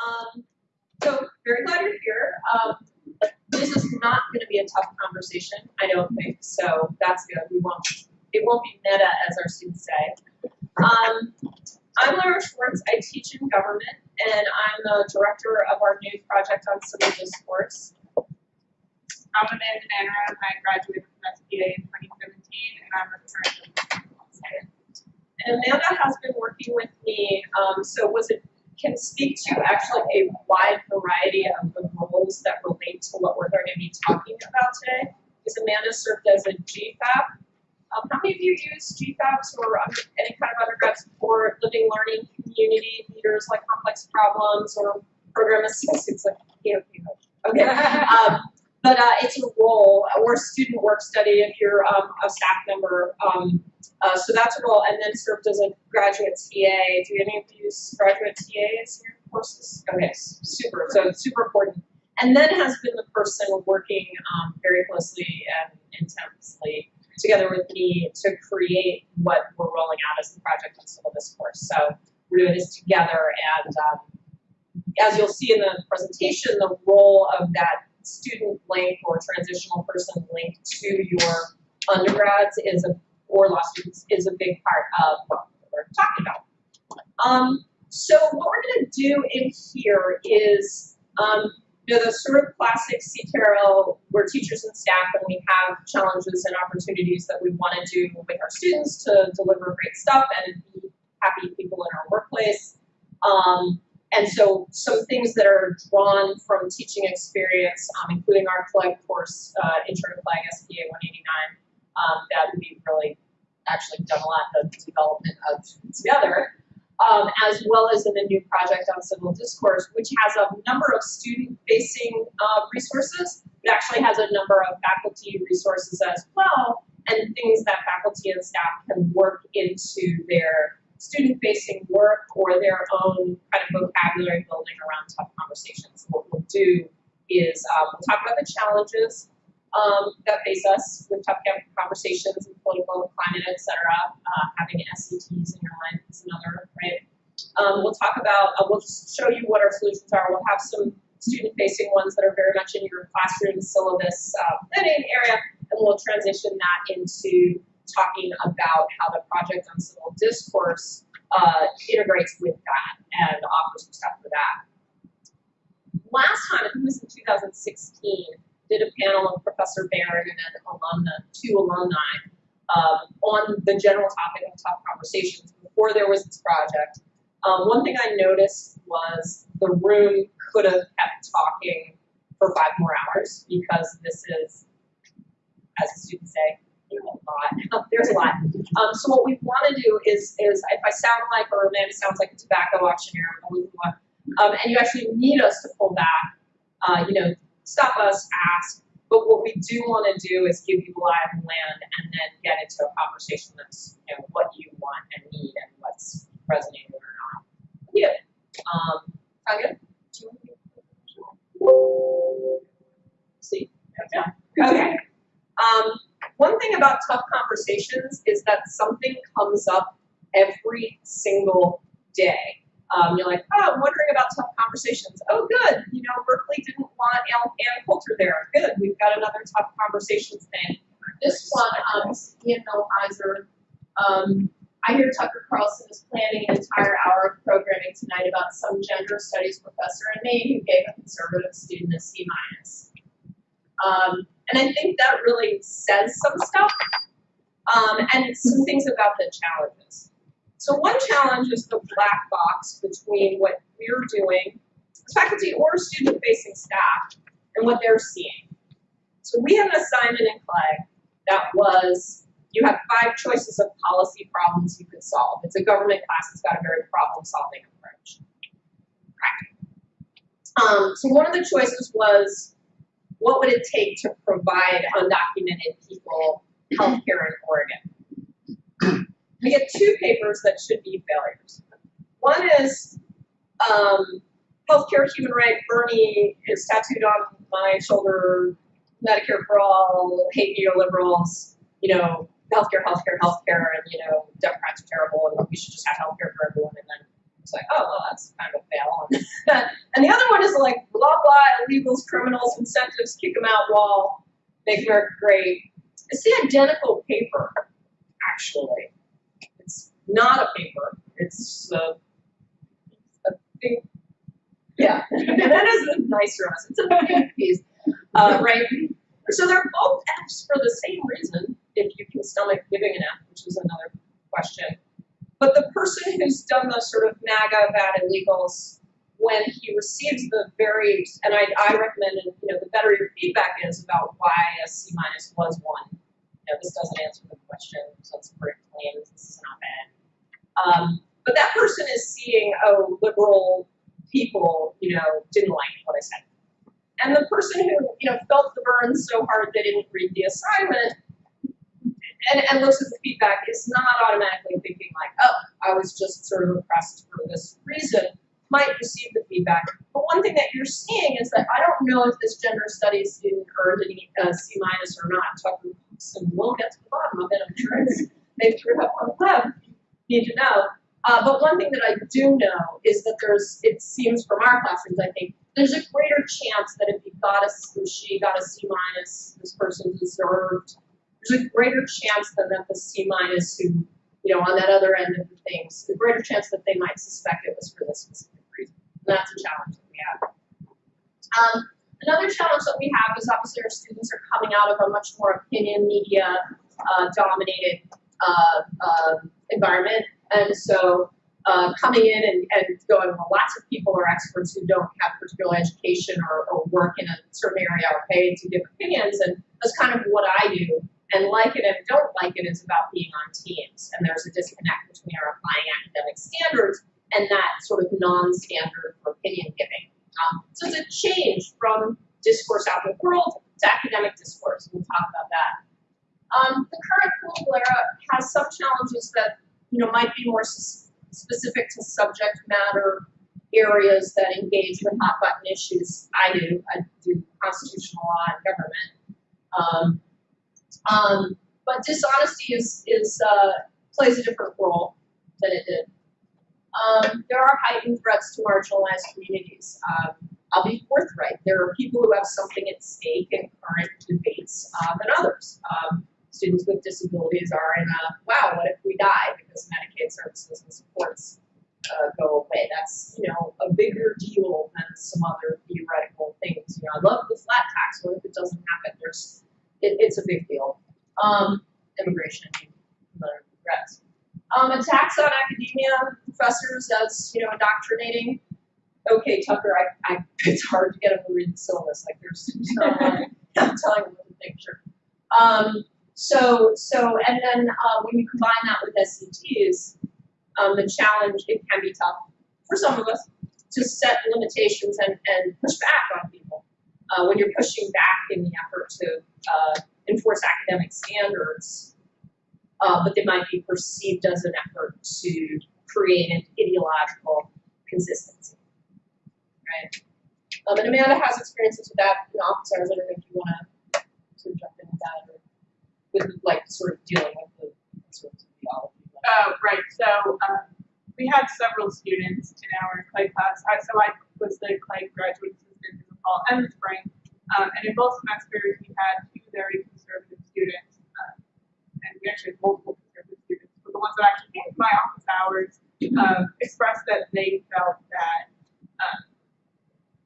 Um, so very glad you're here. Um, this is not going to be a tough conversation, I don't think. So that's good. We won't. It won't be meta, as our students say. Um, I'm Lara Schwartz. I teach in government, and I'm the director of our new project on civil discourse. I'm Amanda Nanneram. I graduated from SPA in 2017, and I'm a current And Amanda has been working with me. Um, so was it can speak to actually a wide variety of the roles that relate to what we're going to be talking about today. Because Amanda served as a GFAP. Um, how many of you use GFAPs or under, any kind of undergrad support, living learning community leaders like complex problems or program assistants like you know, okay. Um, but uh, it's a role or student work study if you're um, a staff member. Uh, so that's a role, and then served as a graduate TA. Do any of use graduate TAs in your courses? Okay, super. So super important. And then has been the person working um, very closely and intensely together with me to create what we're rolling out as the project on civil discourse. So we're doing this together, and um, as you'll see in the presentation, the role of that student link or transitional person link to your undergrads is a or law students is a big part of what we're talking about. Um, so what we're going to do in here is, um, you know, the sort of classic CTRL, we're teachers and staff and we have challenges and opportunities that we want to do with our students to deliver great stuff and be happy people in our workplace. Um, and so some things that are drawn from teaching experience, um, including our flag course, uh, Intro to Flag SPA 189, um, that we've really actually done a lot of development of together, um, as well as in the new project on civil discourse, which has a number of student-facing uh, resources. It actually has a number of faculty resources as well, and things that faculty and staff can work into their student-facing work or their own kind of vocabulary building around tough conversations. What we'll do is um, we'll talk about the challenges um, that face us with tough conversations and political climate, et cetera. Uh, having SATs in your life is another, right? Um, we'll talk about, uh, we'll show you what our solutions are. We'll have some student-facing ones that are very much in your classroom syllabus uh, planning area, and we'll transition that into talking about how the project on civil discourse uh, integrates with that and offers some stuff for that. Last time, I think it was in 2016, did a panel of Professor Barron and then alumna, two alumni um, on the general topic of tough conversations before there was this project. Um, one thing I noticed was the room could have kept talking for five more hours because this is, as the students say, a lot. There's a lot. Um, so what we want to do is, is if I sound like, or Amanda sounds like a tobacco auctioneer, um, and you actually need us to pull back, uh, you know, stop us, ask. But what we do want to do is give you live land and then get into a conversation that's you know what you want and need and what's resonating or not. Yeah. Um, good? Do you want to See? Okay. Um, one thing about tough conversations is that something comes up every single day. Um, you're like, oh, I'm wondering about tough conversations. Oh, good. You know, Berkeley didn't want Ann Coulter there. Good. We've got another tough conversations thing. This one, um, Ian Millhiser. Um, I hear Tucker Carlson is planning an entire hour of programming tonight about some gender studies professor in Maine who gave a conservative student a C minus. Um, and I think that really says some stuff um, and some things about the challenges. So one challenge is the black box between what we're doing as faculty or student-facing staff and what they're seeing. So we had an assignment in CLEG that was, you have five choices of policy problems you could solve. It's a government class, it's got a very problem-solving approach. Um, so one of the choices was, what would it take to provide undocumented people healthcare in Oregon? We get two papers that should be failures. One is um, healthcare human right. Bernie is tattooed on my shoulder. Medicare for all. Hate neoliberals. You know, healthcare, healthcare, healthcare, and you know, Democrats are terrible, and we should just have healthcare for everyone, and then It's like, oh, well, that's kind of a fail. and the other one is like, blah, blah, illegals, criminals, incentives, kick them out, wall, make America great. It's the identical paper, actually. Not a paper. It's a, a big, yeah, that is a nicer us. It's a big piece, uh, right? So they're both Fs for the same reason, if you can stomach giving an F, which is another question. But the person who's done the sort of MAGA bad illegals, when he receives the very, and I, I recommended, you know, the better your feedback is about why a C minus was one. You know, this doesn't answer the question, so it's pretty claims, this is not bad. Um, but that person is seeing, oh, liberal people, you know, didn't like what I said. And the person who, you know, felt the burn so hard they didn't read the assignment and, and looks at the feedback is not automatically thinking like, oh, I was just sort of oppressed for this reason, might receive the feedback. But one thing that you're seeing is that I don't know if this gender studies student earned a C minus or not. Tucker and we'll get to the bottom of it. I'm sure it's, they threw up on the web. Need to know. Uh, but one thing that I do know is that there's, it seems from our classrooms, I think, there's a greater chance that if you got a, she got a C minus, this person deserved there's a greater chance than that the C minus who, you know, on that other end of the things, the greater chance that they might suspect it was for this specific reason. And that's a challenge that we have. Um, another challenge that we have is obviously our students are coming out of a much more opinion media uh, dominated environment. And so uh, coming in and, and going, well, lots of people are experts who don't have particular education or, or work in a certain area are paid to give opinions. And that's kind of what I do and like it and don't like it is about being on teams. And there's a disconnect between our applying academic standards and that sort of non-standard opinion giving. Um, so it's a change from discourse out in the world to academic discourse. We'll talk about that. Um, the current Google era has some challenges that you know might be more specific to subject matter areas that engage with hot button issues. I do. I do constitutional law and government. Um, um, but dishonesty is, is uh, plays a different role than it did. Um, there are heightened threats to marginalized communities. Um, I'll be forthright. There are people who have something at stake in current debates uh, than others. Um, students with disabilities are in a wow, what if we die because Medicaid services and supports uh, go away? That's you know a bigger deal than some other theoretical things. You know, I love the flat tax. What if it doesn't happen? There's it, it's a big deal. Um, immigration, another regrets. Um, attacks on academia, professors as you know indoctrinating. Okay, Tucker, I, I it's hard to get them to read the syllabus. Like there's, no. I'm telling them think. Sure. Um, so so and then uh, when you combine that with SETs, um, the challenge it can be tough for some of us to set limitations and, and push back on people uh, when you're pushing back in the effort to uh, enforce academic standards, uh, but they might be perceived as an effort to create an ideological consistency, right? Um, and Amanda has experiences with that in office. I don't know if you want to sort of jump in with that with like sort of dealing with the sort of theology. Oh, right. So um, we had several students in our clay class. I, so I was the clay graduate assistant in the fall and the spring. Um, and in both semesters, we had two very conservative students. Um, and we actually had multiple conservative students. But the ones that actually came to my office hours um, expressed that they felt that, um,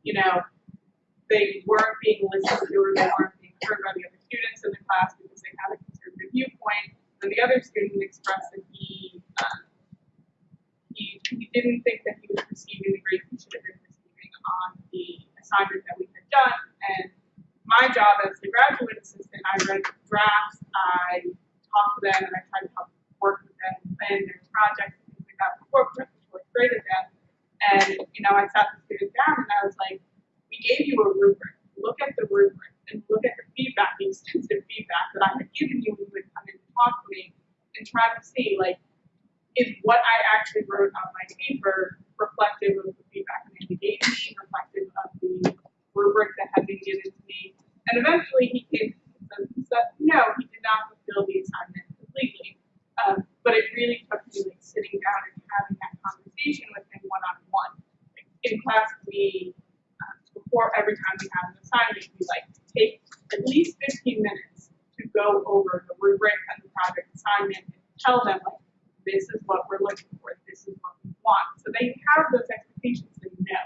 you know, they weren't being listened to or they weren't being heard by the other students in the class because they had a conservative viewpoint. And the other student expressed that he um, he, he didn't think that he was receiving the grade he should have been receiving on the assignment that we had done. And my job as the graduate assistant, I read drafts, I talked to them, and I tried to help work with them, plan their projects and things like that before before I graded them. And you know, I sat the students down and I was like, we gave you a rubric. Look at the rubric and look at the feedback, the extensive feedback that I had given you when you would come in to talk to me and try to see like is what I actually wrote on my paper reflective of the feedback Amanda gave me, reflective of the rubric that had been given to me. And eventually he came to the that no, he did not fulfill the assignment completely. Um, but it really took me like sitting down and having that conversation with him one on one. In class, we, before every time we have an assignment, we like take at least fifteen minutes to go over the rubric and the project assignment and tell them like, this is what we're looking for, this is what we want. So they have those expectations, they know.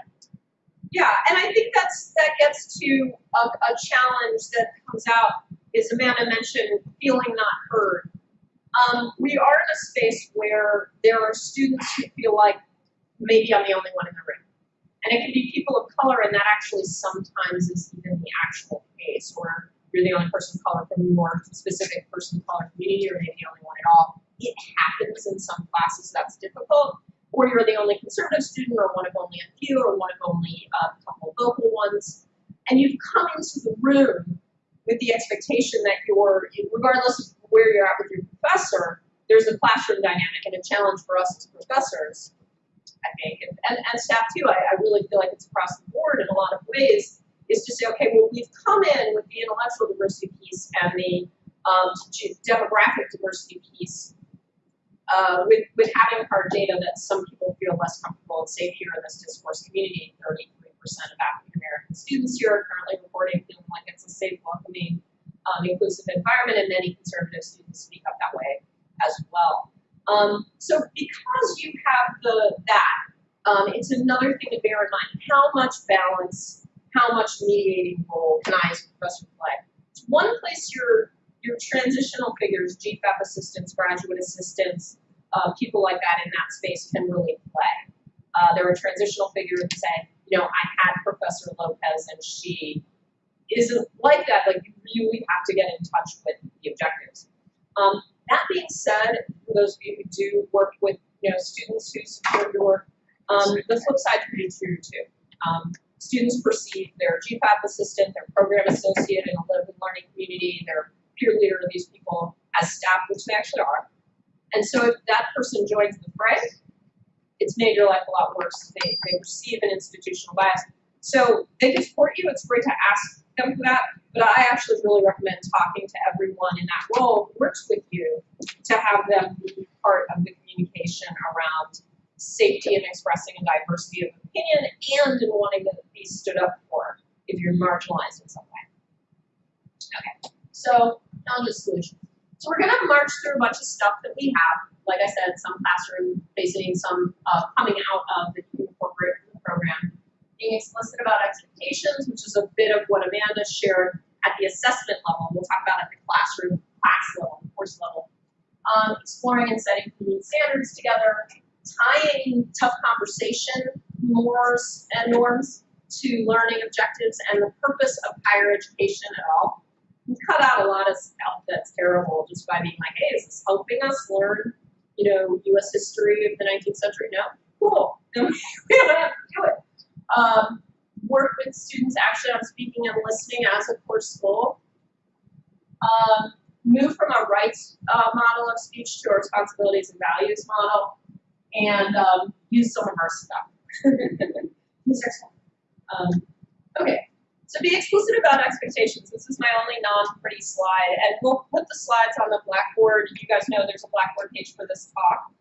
Yeah, and I think that's that gets to a, a challenge that comes out is Amanda mentioned feeling not heard. Um, we are in a space where there are students who feel like maybe I'm the only one in the room. And it can be people of color, and that actually sometimes is even the actual case, where you're the only person of color from your specific person of color community, or maybe the only one at all. It happens in some classes that's difficult, or you're the only conservative student, or one of only a few, or one of only uh, a couple vocal ones, and you've come into the room with the expectation that you're, regardless of where you're at with your professor, there's a classroom dynamic and a challenge for us as professors, I think, and, and, and staff too. I, I really feel like it's across the board in a lot of ways, is to say, okay, well, we've come in with the intellectual diversity piece and the um, demographic diversity piece uh, with, with having hard data that some people feel less comfortable and safe here in this discourse community. 33% of African American students here are currently reporting feeling like it's a safe, welcoming, um, inclusive environment, and many conservative students speak up that way as well. Um, so because you have the that, um, it's another thing to bear in mind. How much balance, how much mediating role can I as a professor play? It's one place your your transitional figures, GFAP assistants, graduate assistants, uh, people like that in that space can really play. Uh, they're a transitional figure and say, you know, I had Professor Lopez and she isn't like that. Like you really have to get in touch with the objectives. Um, that being said, for those of you who do work with you know students who support your work, um, the flip side can be true too. Um, students perceive their GFAP assistant, their program associate in a learning community, their peer leader, these people as staff, which they actually are. And so if that person joins the fray, it's made your life a lot worse. They, they receive an institutional bias. So they can support you. It's great to ask for that. But I actually really recommend talking to everyone in that role who works with you to have them be part of the communication around safety and expressing a diversity of opinion and in wanting to be stood up for if you're marginalized in some way. Okay, so now the solutions. So we're gonna march through a bunch of stuff that we have. Like I said, some classroom facing, some uh, coming out of the Corporate program. Being explicit about expectations, which is a bit of what Amanda shared at the assessment level. We'll talk about at the classroom, class level, course level. Um, exploring and setting community standards together, tying tough conversation mores and norms to learning objectives and the purpose of higher education at all. We cut out a lot of stuff that's terrible just by being like, hey, is this helping us learn, you know, U.S. history of the 19th century? No, cool. We don't have to do it. Um, work with students actually on speaking and listening as a course goal. Um, move from a rights uh, model of speech to a responsibilities and values model, and um, use some of our stuff. Um, okay, so be explicit about expectations. This is my only non-pretty slide, and we'll put the slides on the Blackboard. You guys know there's a Blackboard page for this talk.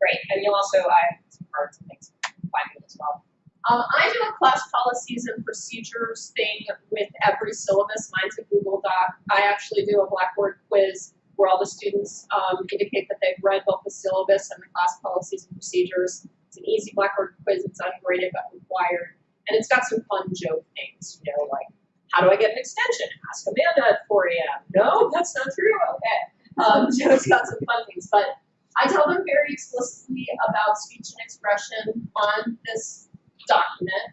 Great, and you'll also, I have some cards and things find it as well. Um, I do a class policies and procedures thing with every syllabus. Mine's a Google Doc. I actually do a Blackboard quiz where all the students um, indicate that they've read both the syllabus and the class policies and procedures. It's an easy Blackboard quiz. It's ungraded but required. And it's got some fun joke things, you know, like, how do I get an extension? Ask Amanda at 4 a.m. No, that's not true. Okay. Um, so it's got some fun things. But I tell them very explicitly about speech and expression on this document.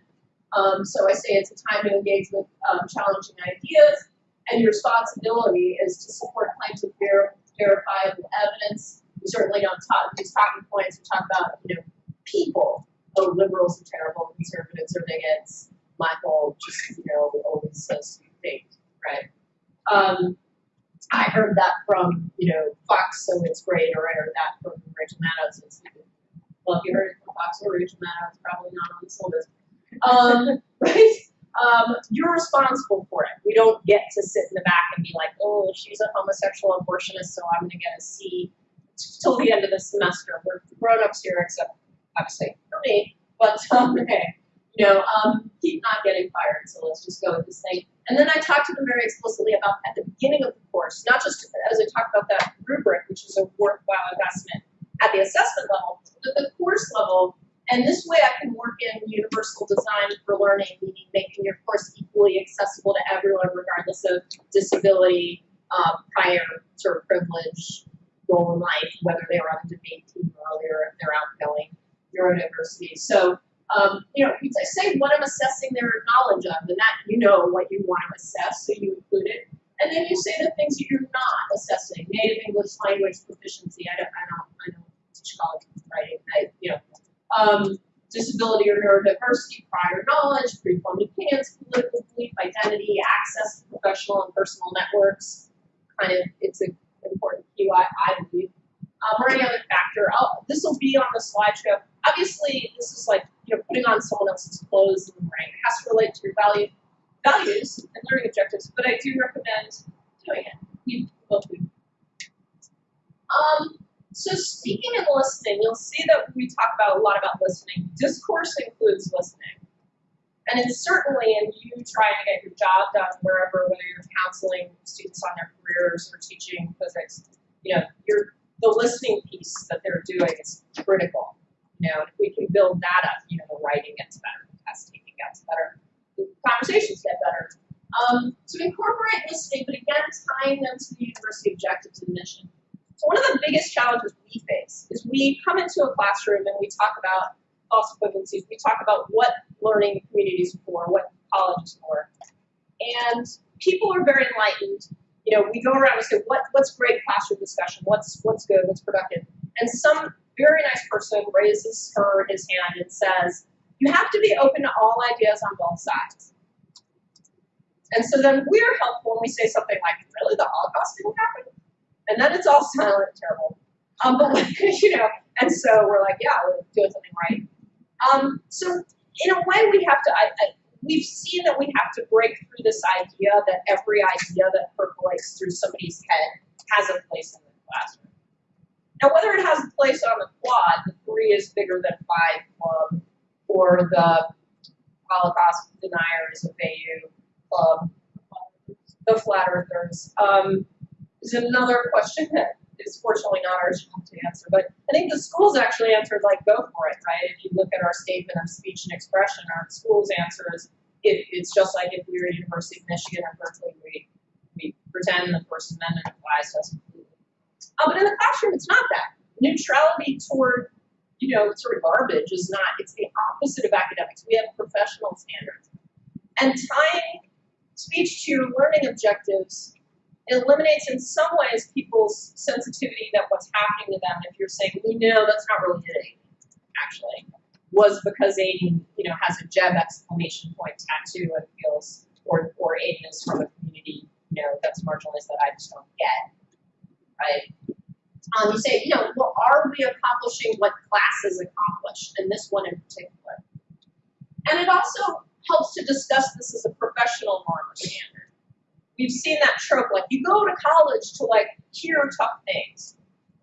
Um, so I say it's a time to engage with um, challenging ideas, and your responsibility is to support claims of ver- verifiable evidence. We certainly don't talk these talking points. We talk about you know people. Oh, liberals are terrible. Conservatives are bigots. Michael just you know always says fake, right? Um, I heard that from you know Fox, so it's great, or I heard that from Rachel Maddow, so it's well, if you heard Fox or it's probably not on the syllabus. Um, right? Um, you're responsible for it. We don't get to sit in the back and be like, oh, she's a homosexual abortionist, so I'm going to get a C till the end of the semester. We're grown ups here, except obviously for me. But um, okay, you know, um, keep not getting fired. So let's just go with this thing. And then I talked to them very explicitly about at the beginning of the course, not just as I talked about that rubric, which is a worthwhile investment at the assessment level, but the course level. And this way I can work in universal design for learning, meaning making your course equally accessible to everyone regardless of disability, um, prior sort of privilege, role in life, whether they were on the debate team earlier, if they're outgoing, neurodiversity. So um, you know, I say what I'm assessing their knowledge of, and that you know what you want to assess, so you include it. And then you say the things that you're not assessing, native English language proficiency. I don't, I don't, I don't teach writing. You know, um, disability or neurodiversity, prior knowledge, preformed opinions, political belief, identity, access to professional and personal networks. Kind of, it's an important cue, I, I believe. Um, or any other factor. This will be on the slideshow. Obviously, this is like you know putting on someone else's clothes and right. It has to relate to your value, values and learning objectives. But I do recommend doing it. You both do. Um, so speaking and listening, you'll see that we talk about a lot about listening. Discourse includes listening. And it's certainly in you trying to get your job done wherever, whether you're counseling students on their careers or teaching physics, you know, the listening piece that they're doing is critical. You know, if we can build that up, you know, the writing gets better, the test taking gets better, the conversations get better. Um, so incorporate listening, but again, tying them to the university objectives and mission. So one of the biggest challenges we face is we come into a classroom and we talk about false equivalencies. We talk about what learning communities are for, what college is for. And people are very enlightened. You know, we go around and say, what, what's great classroom discussion? What's, what's good? What's productive? And some very nice person raises her his hand and says, you have to be open to all ideas on both sides. And so then we're helpful when we say something like, really, the Holocaust didn't happen? And then it's all silent and terrible. Um, but, you know, and so we're like, yeah, we're doing something right. Um, so in a way, we have to, I, I, we've seen that we have to break through this idea that every idea that percolates through somebody's head has a place in the classroom. Now, whether it has a place on the quad, the three is bigger than five club, or the Holocaust deniers of AU club, the flat earthers, um, is another question that is fortunately not our job to answer. But I think the schools actually answered like, go for it, right? If you look at our statement of speech and expression, our schools answer is, it, it's just like if we were University of Michigan or Berkeley, we, we pretend the First Amendment applies to us completely. Uh, but in the classroom, it's not that. Neutrality toward, you know, sort of garbage is not, it's the opposite of academics. We have professional standards. And tying speech to your learning objectives it eliminates in some ways people's sensitivity that what's happening to them if you're saying, we know that's not really it, actually, was because Aiden, you know, has a Jeb exclamation point tattoo and feels, or, or Aiden is from a community, you know, that's marginalized that I just don't get, right? Um, you say, you know, well, are we accomplishing what classes accomplished, and this one in particular? And it also helps to discuss this as a professional norm or standard we've seen that trope. Like you go to college to like hear tough things.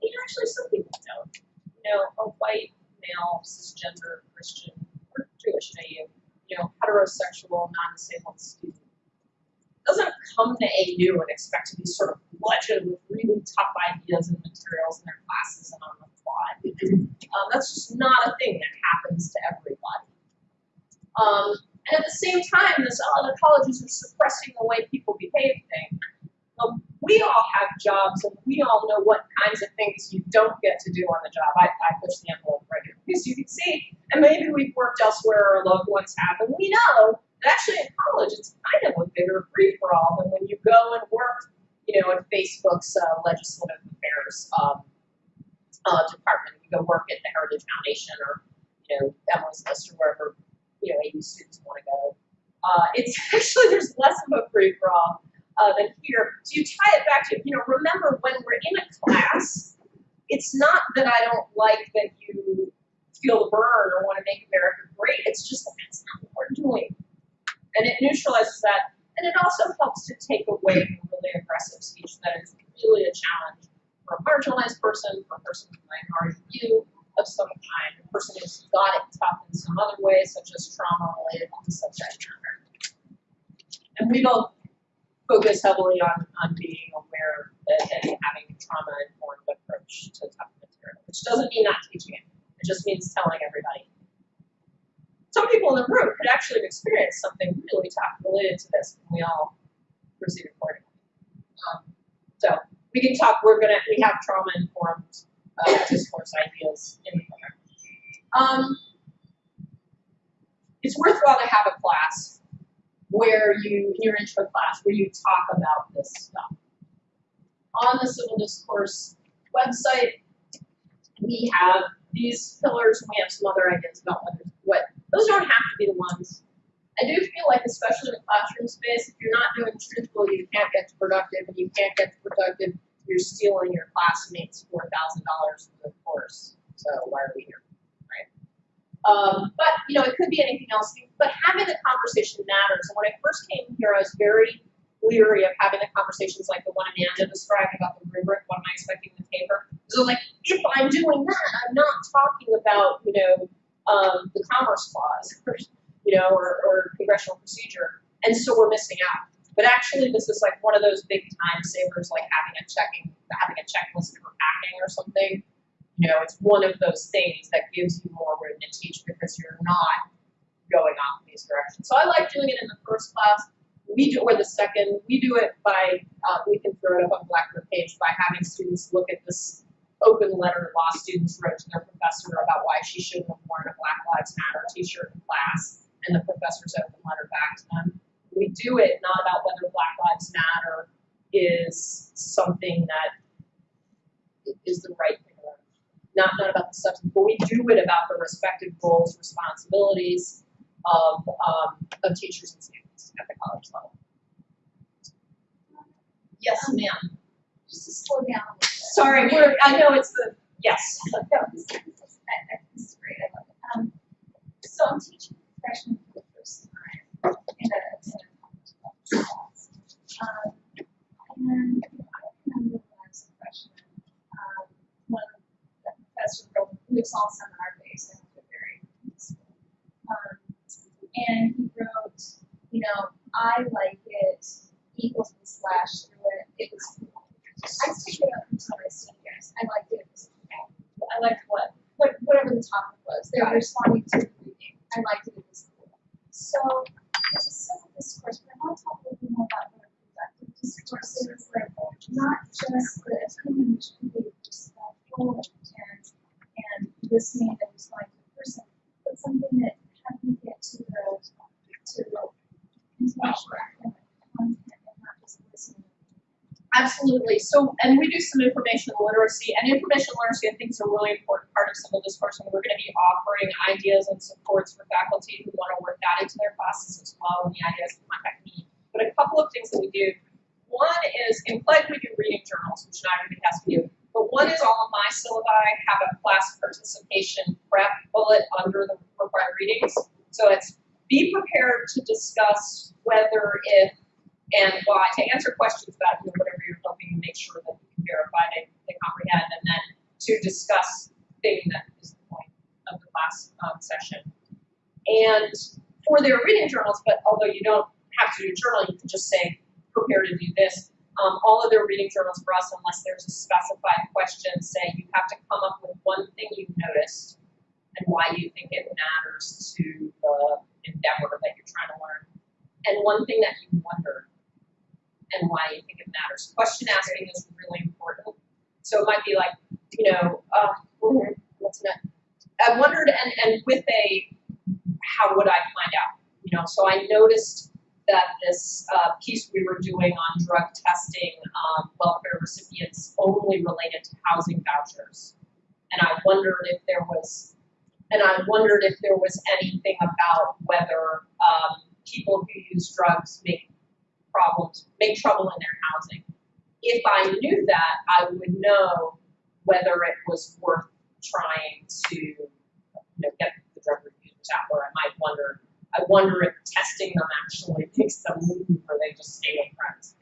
And actually, some people don't. You know, a white male cisgender Christian or Jewish AU, you know, heterosexual non-disabled student doesn't come to AU and expect to be sort of bludgeoned with really tough ideas and materials in their classes and on the quad. Um, that's just not a thing that happens to everybody. Um, and at the same time, this, oh, the colleges are suppressing the way people behave thing. We all have jobs and we all know what kinds of things you don't get to do on the job. I, I push the envelope right here because you can see, and maybe we've worked elsewhere or loved ones have, and we know that actually in college it's kind of a bigger free for all than when you go and work, you know, in Facebook's uh, legislative affairs um, uh, department. You go work at the Heritage Foundation or, you know, Emily's List or wherever you know, AU students want to go. Uh, it's actually, there's less of a free for all uh, than here. So you tie it back to, you know, remember when we're in a class, it's not that I don't like that you feel the burn or want to make America great. It's just that that's not what we're doing. And it neutralizes that. And it also helps to take away really aggressive speech that is really a challenge for a marginalized person, for a person with minority view, of some kind, a person who's got it tough in some other way, such as trauma related to the subject matter. And we both focus heavily on, on being aware that, and having a trauma informed approach to tough material, which doesn't mean not teaching it. It just means telling everybody. Some people in the room could actually have experienced something really tough related to this, and we all proceed accordingly. Um, so we can talk. We're gonna we have trauma informed uh, discourse ideas in the program. Um, it's worthwhile to have a class where you, in your intro class, where you talk about this stuff. On the civil discourse website, we have these pillars, and we have some other ideas about what, what those don't have to be the ones. I do feel like, especially in the classroom space, if you're not doing truthful, you can't get to productive, and you can't get to productive, you're stealing your classmates four thousand dollars for the course. So why are we here, right? Um, but you know, it could be anything else. But having the conversation matters. And when I first came here, I was very leery of having the conversations like the one Amanda described about the rubric. What am I expecting in the paper? So like, if I'm doing that, I'm not talking about you know um, the Commerce Clause, you know, or, or congressional procedure, and so we're missing out. But actually, this is like one of those big time savers, like having a checking, having a checklist for packing or something. You know, it's one of those things that gives you more room to teach because you're not going off in these directions. So I like doing it in the first class. We do, or the second, we do it by, uh, we can throw it up on Blackboard page by having students look at this open letter law students wrote to their professor about why she shouldn't have worn a Black Lives Matter t-shirt in class, and the professor's open letter back to them we do it not about whether Black Lives Matter is something that is the right thing or not, not about the substance, but we do it about the respective roles, responsibilities of, um, of teachers and students at the college level. Yes, ma'am. just to slow down a little bit. Sorry, we're, I know it's the, yes. No, this is, this is, I, I, this is great, I love it. Um, so I'm teaching freshmen for the first time in a, in a class. Um, and I remember when I was a freshman, um, one of the professor wrote, it was all seminar based and it was very. Um, and he wrote, you know, I like it equals the slash through it, it was cool. I still get up until my seniors. I liked it. It. I liked what, what whatever the topic was. They were responding to the reading. I liked it. It was cool. So there's a civil discourse, but I want to talk a little bit more about what a productive discourse is. Like not just the opinion which can be respectful and and listening and responding to the person, but something that how do you get to the to the intellectual academic content and not just listening. Absolutely. So, and we do some information literacy, and information literacy, I think, is a really important part of civil discourse, and we're going to be offering ideas and supports for faculty who want to work that into their classes as well, and the ideas contact me. But a couple of things that we do. One is in Pledge we do reading journals, which not everybody has to do. But one is all of my syllabi have a class participation prep bullet under the required readings. So it's be prepared to discuss whether if and why to answer questions about you know, whatever you're hoping to make sure that you can verify they, they comprehend, and then to discuss thing that is the point of the class um, session. And for their reading journals, but although you don't have to do a journal, you can just say prepare to do this. Um, all of their reading journals for us, unless there's a specified question, say you have to come up with one thing you've noticed and why you think it matters to the endeavor that you're trying to learn, and one thing that you wondered and why you think it matters. Question asking is really important. So it might be like, you know, uh, what's that? I wondered, and, and with a, how would I find out? You know, so I noticed that this uh, piece we were doing on drug testing um, welfare recipients only related to housing vouchers. And I wondered if there was, and I wondered if there was anything about whether um, people who use drugs make problems, make trouble in their housing. If I knew that, I would know whether it was worth trying to you know, get the drug reviews out, or I might wonder, I wonder if testing them actually makes them move or they just stay with friends.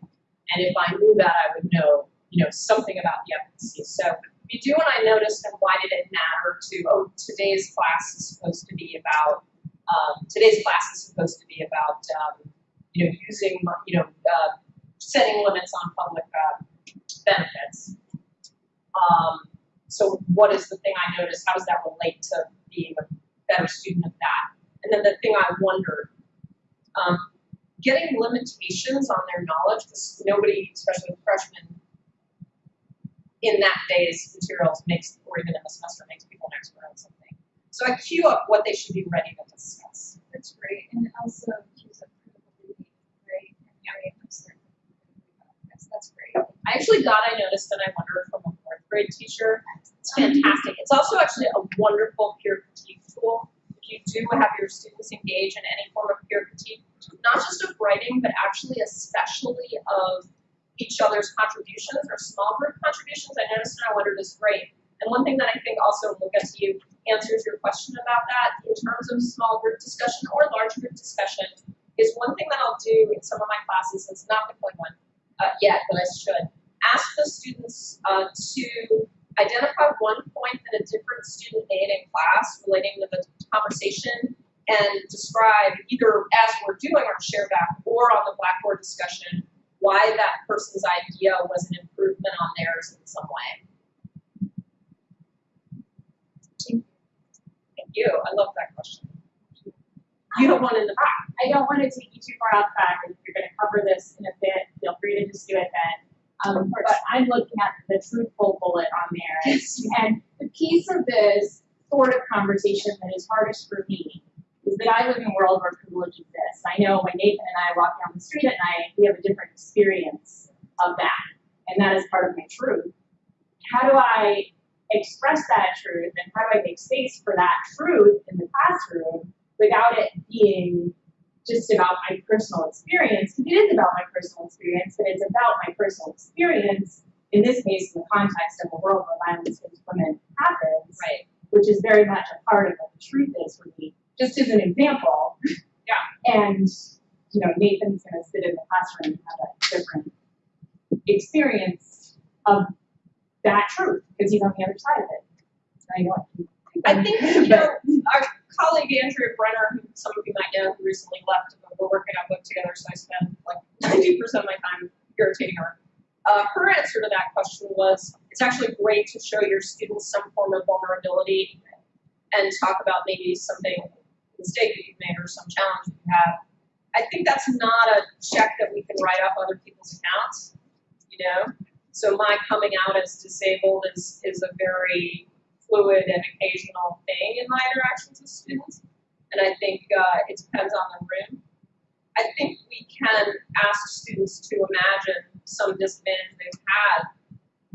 And if I knew that, I would know, you know, something about the efficacy. So you do and I noticed and why did it matter to, oh, today's class is supposed to be about, um, today's class is supposed to be about, um, you know, using, you know, uh, setting limits on public, uh, benefits. Um, so what is the thing I noticed? How does that relate to being a better student of that? And then the thing I wondered, um, getting limitations on their knowledge, because nobody, especially freshmen, in that day's materials makes, or even in the semester, makes people an expert on something. So I queue up what they should be ready to discuss. That's great, and it also keeps up critical thinking, right? Upset. That's, that's great. I actually got, I noticed, and I wondered from a fourth grade teacher. It's fantastic. It's also actually a wonderful peer critique tool. If you do have your students engage in any form of peer critique, not just of writing, but actually especially of each other's contributions or small group contributions, I noticed I wondered is great. And one thing that I think also, we'll get to you, answers your question about that in terms of small group discussion or large group discussion is one thing that I'll do in some of my classes, it's not the point one uh, yet, but I should, ask the students uh, to identify one point that a different student made in class relating to the conversation and describe either as we're doing our share back or on the Blackboard discussion why that person's idea was an improvement on theirs in some way. Thank you. I love that question. You have one in the back. I don't want to take you too far off track, and if you're gonna cover this in a bit, feel free to just do it then. Um, but I'm looking at the truthful bullet on there, and the piece of this sort of conversation that is hardest for me is that I live in a world where privilege exists. I know when Nathan and I walk down the street at night, we have a different experience of that, and that is part of my truth. How do I express that truth, and how do I make space for that truth in the classroom without it being just about my personal experience, because it is about my personal experience, but it's about my personal experience, in this case, in the context of a world where violence against women happens, Right. which is very much a part of what the truth is for me, just as an example. Yeah. And, you know, Nathan's gonna sit in the classroom and have a different experience of that truth, because he's on the other side of it. I know. I think, you know, our colleague Andrea Brenner, who some of you might know, who recently left, but we're working on a book together, so I spend like ninety percent of my time irritating her. Uh, her answer to that question was, it's actually great to show your students some form of vulnerability and talk about maybe something, mistake that you've made or some challenge that you have. I think that's not a check that we can write off other people's accounts, you know? So my coming out as disabled is, is a very fluid and occasional thing in my interactions with students. And I think uh, it depends on the room. I think we can ask students to imagine some disadvantage they've had,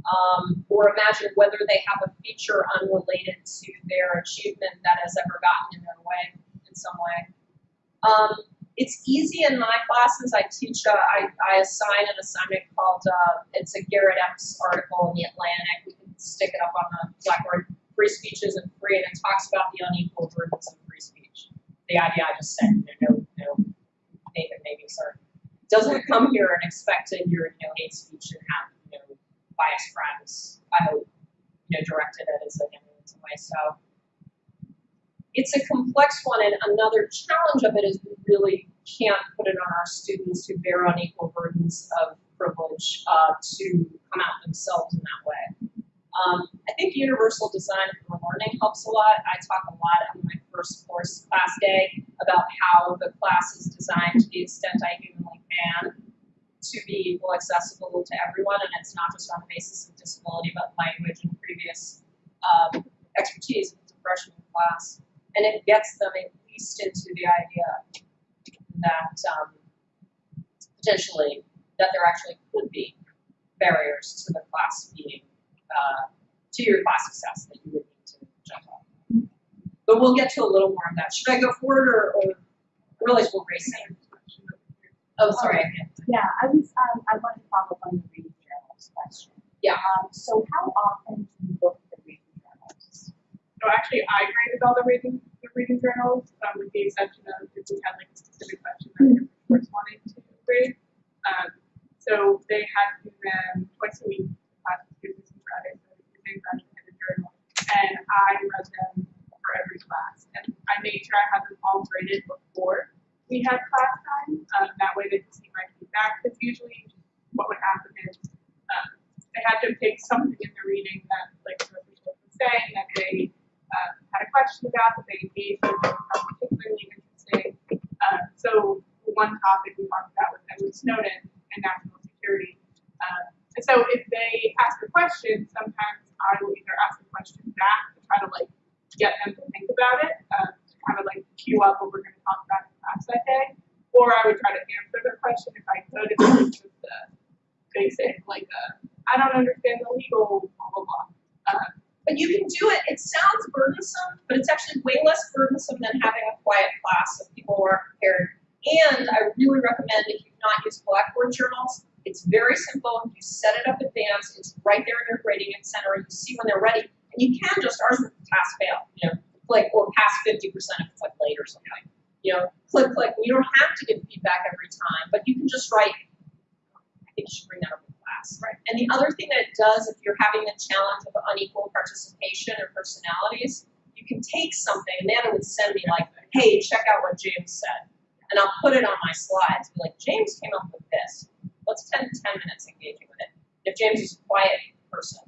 um, or imagine whether they have a feature unrelated to their achievement that has ever gotten in their way some way. Um, it's easy in my classes. I teach, uh, I, I assign an assignment called, uh, it's a Garrett Epps article in the Atlantic. We can stick it up on the Blackboard. Free speech isn't free, and it talks about the unequal burdens of free speech. The idea I just said, you know, no, no, Nathan maybe, sorry. Doesn't come here and expect to hear, you know, hate speech and have, you know, biased friends. I hope, you know, directed at as a in some way. So it's a complex one, and another challenge of it is we really can't put it on our students who bear unequal burdens of privilege uh, to come out themselves in that way. Um, I think universal design for learning helps a lot. I talk a lot on my first course class day about how the class is designed to the extent I humanly can to be equal accessible to everyone, and it's not just on the basis of disability, but language and previous um, expertise with the freshman class. And it gets them at least into the idea that um, potentially that there actually could be barriers to the class being uh, to your class success that you would need to jump on. But we'll get to a little more of that. Should I go forward or, or realize we're racing? Oh, sorry. I can't. Yeah, I was, um, I wanted to follow up on the reading journals question. Yeah. Um, so how often do you look at the reading journals? So actually, I graded all the reading, the reading journals, um, with the exception of if we had like a specific question that we of course wanted to grade. Um, so they had to do them twice a week, class students and graduates, so if you're saying graduates, I read them for every class. And I made sure I had them all graded before we had class time. Um, that way they could see my feedback. Because usually what would happen is um, they had to pick something in the reading that, like the was saying, that they um, had a question about, that they engaged with, that was particularly interesting. Um, so one topic we talked about was Edward Snowden and national security. Um, and so if they ask a question, sometimes I will either ask a question back to try to like get them to think about it, um, to kind of like cue up what we're going to talk about in class that day, or I would try to answer their question if I could, if it was just a basic like I don't understand the legal blah blah blah. Um, But you can do it, it sounds burdensome, but it's actually way less burdensome than having a quiet class of people who aren't prepared. And I really recommend if you've not used Blackboard journals, it's very simple. You set it up advanced, it's right there in your grading center, you see when they're ready. And you can just, ours was pass fail, you know, like, or pass fifty percent if it's like late or something. You know, click, click, you don't have to give feedback every time, but you can just write, I think you should bring that up class. Right. And the other thing that it does, if you're having the challenge of unequal participation or personalities, you can take something, and Nana would send me like, hey, check out what James said. And I'll put it on my slides, be like, James came up with this. Let's spend 10 minutes engaging with it. If James is a quiet person,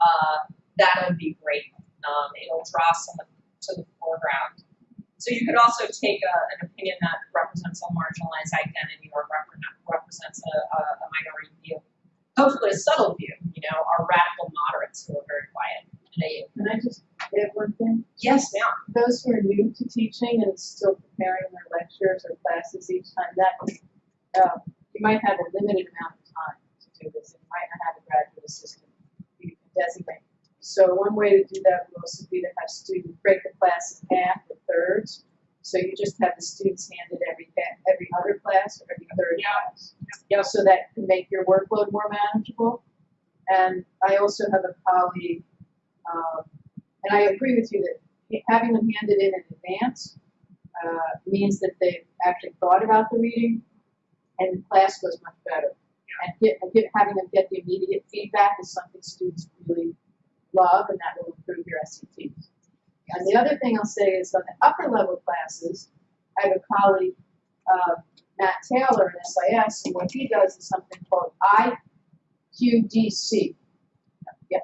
uh, that would be great. Um, it'll draw someone to the foreground. So you could also take a, an opinion that represents a marginalized identity or represent, represents a, a, a minority view. Hopefully a subtle view, you know, are radical moderates who are very quiet. And Can I just add one thing? yes, ma'am. Those who are new to teaching and still preparing their lectures or classes each time, that, um, you might have a limited amount of time to do this. You might not have a graduate assistant you can designate. So one way to do that would also be to have students break the class in half or thirds. So you just have the students handed every, every other class or every third Yeah. class. Yeah, so that can make your workload more manageable. And I also have a colleague, um, and I agree with you that having them handed in in advance uh, means that they've actually thought about the reading, and the class goes much better. And get, and get, having them get the immediate feedback is something students really love, and that will improve your SATs. And the other thing I'll say is on the upper level classes, I have a colleague, uh, Matt Taylor in SIS, and what he does is something called IQDC. Yep.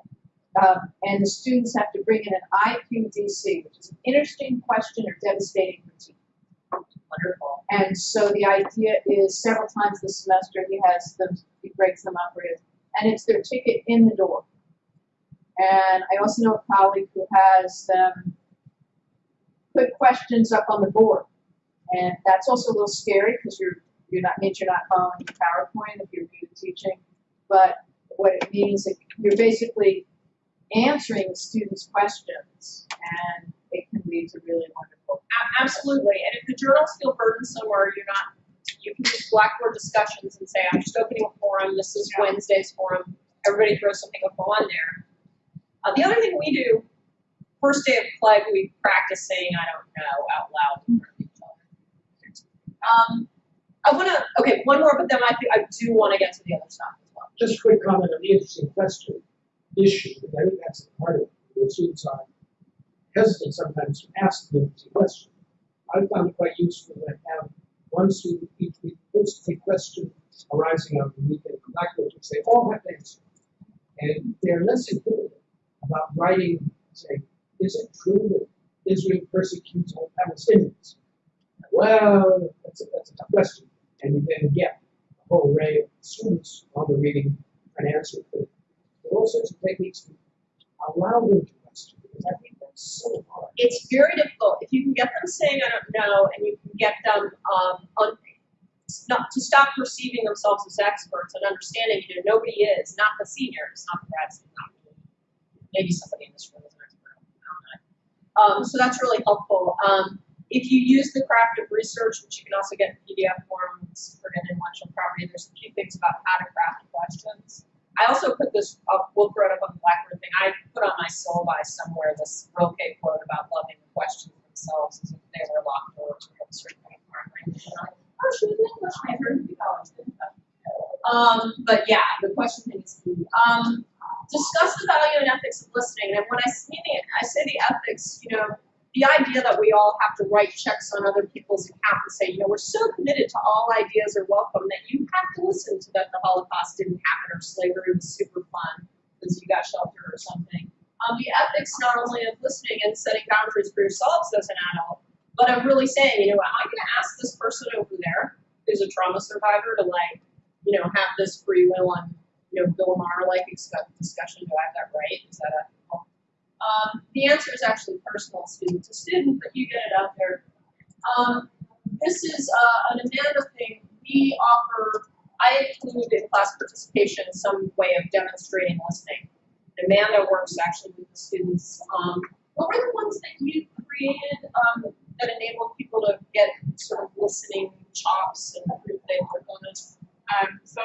Um, and the students have to bring in an IQDC, which is an interesting question or devastating critique. Wonderful. And so the idea is several times this semester he has them, he breaks them up with, and it's their ticket in the door. And I also know a colleague who has them put questions up on the board. And that's also a little scary because you're, you're not, means you're not following the PowerPoint if you're new to teaching. But what it means is you're basically answering the students' questions and it can lead to really wonderful Absolutely. And if the journals feel burdensome or you're not, you can use Blackboard discussions and say, I'm just opening a forum. This is Yeah. Wednesday's forum. Everybody throw something up on there. Uh, the other thing we do, first day of play, we practice saying I don't know out loud. Um, I want to, okay, one more, but then I, I do want to get to the other stuff as well. Just a quick comment on the interesting question issue, I think that's part of it, where students are hesitant sometimes to ask the interesting question. I found it quite useful to have one student each week post a question arising out of the week in Blackboard, which say, all have to answer. And they're less intimidated about writing, and saying, is it true that Israel persecutes all Palestinians? Well, that's a, that's a tough question. And you then get a whole array of students on the reading and answer to it. There are all sorts of techniques to allow them to question, because I think that's so hard. It's very difficult. If you can get them saying I don't know, and you can get them um, un- not to stop perceiving themselves as experts and understanding, you know, nobody is, not the seniors, not the grads, not me. Maybe somebody in this room is an expert. Um, so that's really helpful. Um, if you use the craft of research, which you can also get in PDF form, for an intellectual property, there's a few things about how to craft questions. I also put this up, we'll throw it up on the Blackboard thing. I put on my syllabi somewhere this Rilke quote about loving the questions themselves as if they were locked doors or a certain kind of foreign language. And like, Oh. Um, but yeah, the question thing is key. Um, discuss the value and ethics of listening. And when I see the, I say the ethics, you know, the idea that we all have to write checks on other people's account and say, you know, we're so committed to all ideas are welcome that you have to listen to that the Holocaust didn't happen or slavery was super fun because you got shelter or something. Um, the ethics not only of listening and setting boundaries for yourselves as an adult, but of really saying, you know, am I going to ask this person over there who's a trauma survivor to like, you know, have this free will and you know, Bill Maher like discussion, do I have that right? Is that ethical? Um, the answer is actually personal, student to student, but you get it out there. Um, this is uh, an Amanda thing. We offer, I include in class participation some way of demonstrating listening. Amanda works actually with the students. Um, what were the ones that you created um, that enabled people to get sort of listening chops and proof they on it? Um, so,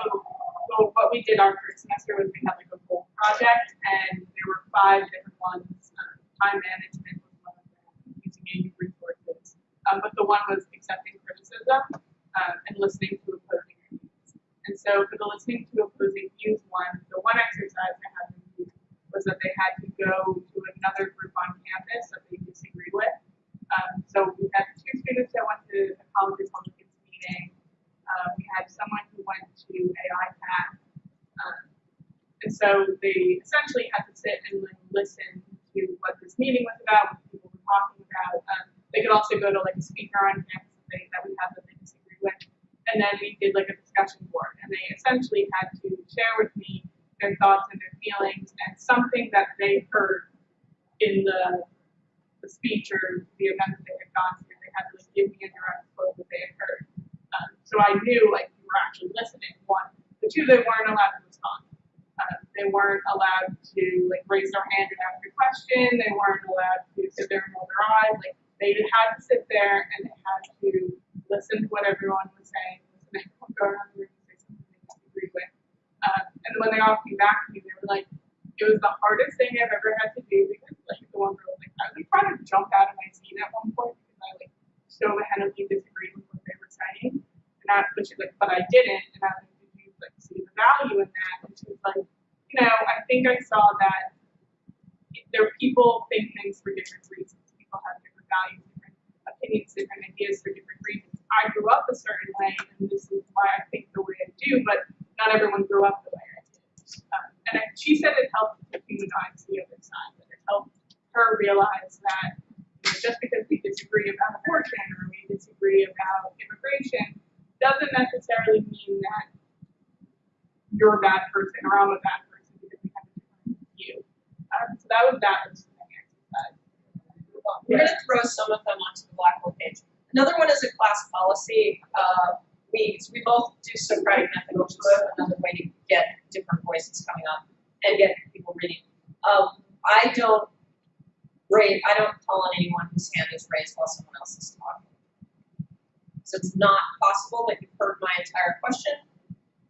so what we did our first semester was we had like a whole project, and there were five different ones. Um, time management was one of them, using AU resources. Um, but the one was accepting criticism um, and listening to opposing views. And so for the listening to opposing views one, the one exercise I had them do was that they had to go to another group on campus that they disagree with. Um, so we had two students that went to a college Republicans meeting. Um, we had someone who went to AIPAC. Um, and so they essentially had to sit and like, listen to what this meeting was about, what people were talking about. Um, they could also go to like a speaker on campus that, that we had that they disagree with. And then we did like a discussion board. And they essentially had to share with me their thoughts and their feelings and something that they heard in the, the speech or the event that they had gone to. They had to like, give me a direct quote that they had heard. Um, so I knew like you were actually listening. One, the two, they weren't allowed to respond. Um, they weren't allowed to like raise their hand and ask a question. They weren't allowed to sit there and roll their eyes. Like they had to sit there and they had to listen to what everyone was saying. Listen to go around the room and say something they disagreed with. Um, and when they all came back to me, they were like, "It was the hardest thing I've ever had to do because like the one girl was like, I was like, trying to jump out of my seat at one point because I like so vehemently disagreed with what they were saying. And I, but she's like, but I didn't. And I was like, did you like see the value in that? And she was like, you know, I think I saw that there people think things for different reasons. People have different values, different opinions, different ideas for different reasons. I grew up a certain way, and this is why I think the way I do, but not everyone grew up the way I did. Um, and I, she said it helped to humanize the other side, that it helped her realize that you know, just because we disagree about abortion or we disagree about immigration doesn't necessarily mean that you're a bad person or I'm a bad person because we have a different view. Um, so that was that listening exercise. We're gonna throw some of them onto the Blackboard page. Another one is a class policy. Uh, we, we both do Socratic method, which is another way to get different voices coming up and get people reading. Um, I don't rate, I don't call on anyone whose hand is raised while someone else is talking. So it's not possible that you've heard my entire question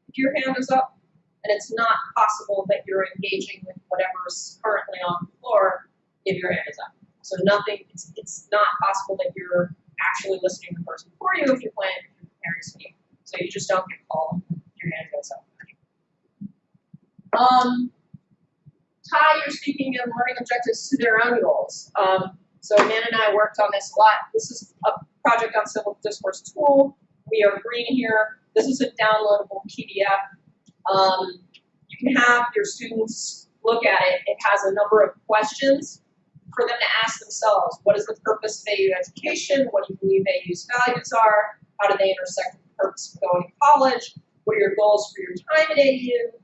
if your hand is up, and it's not possible that you're engaging with whatever's currently on the floor if your hand is up. So nothing, it's, it's not possible that you're actually listening to the person before you if you're planning, if you're preparing to speak. So you just don't get called your hand goes up. Um, tie your speaking and learning objectives to their own goals. Um, so Amanda and I worked on this a lot. This is a project on civil discourse tool. We are green here. This is a downloadable PDF. Um, you can have your students look at it. It has a number of questions for them to ask themselves. What is the purpose of AU education? What do you believe AU's values are? How do they intersect purpose of going to college? What are your goals for your time at AU?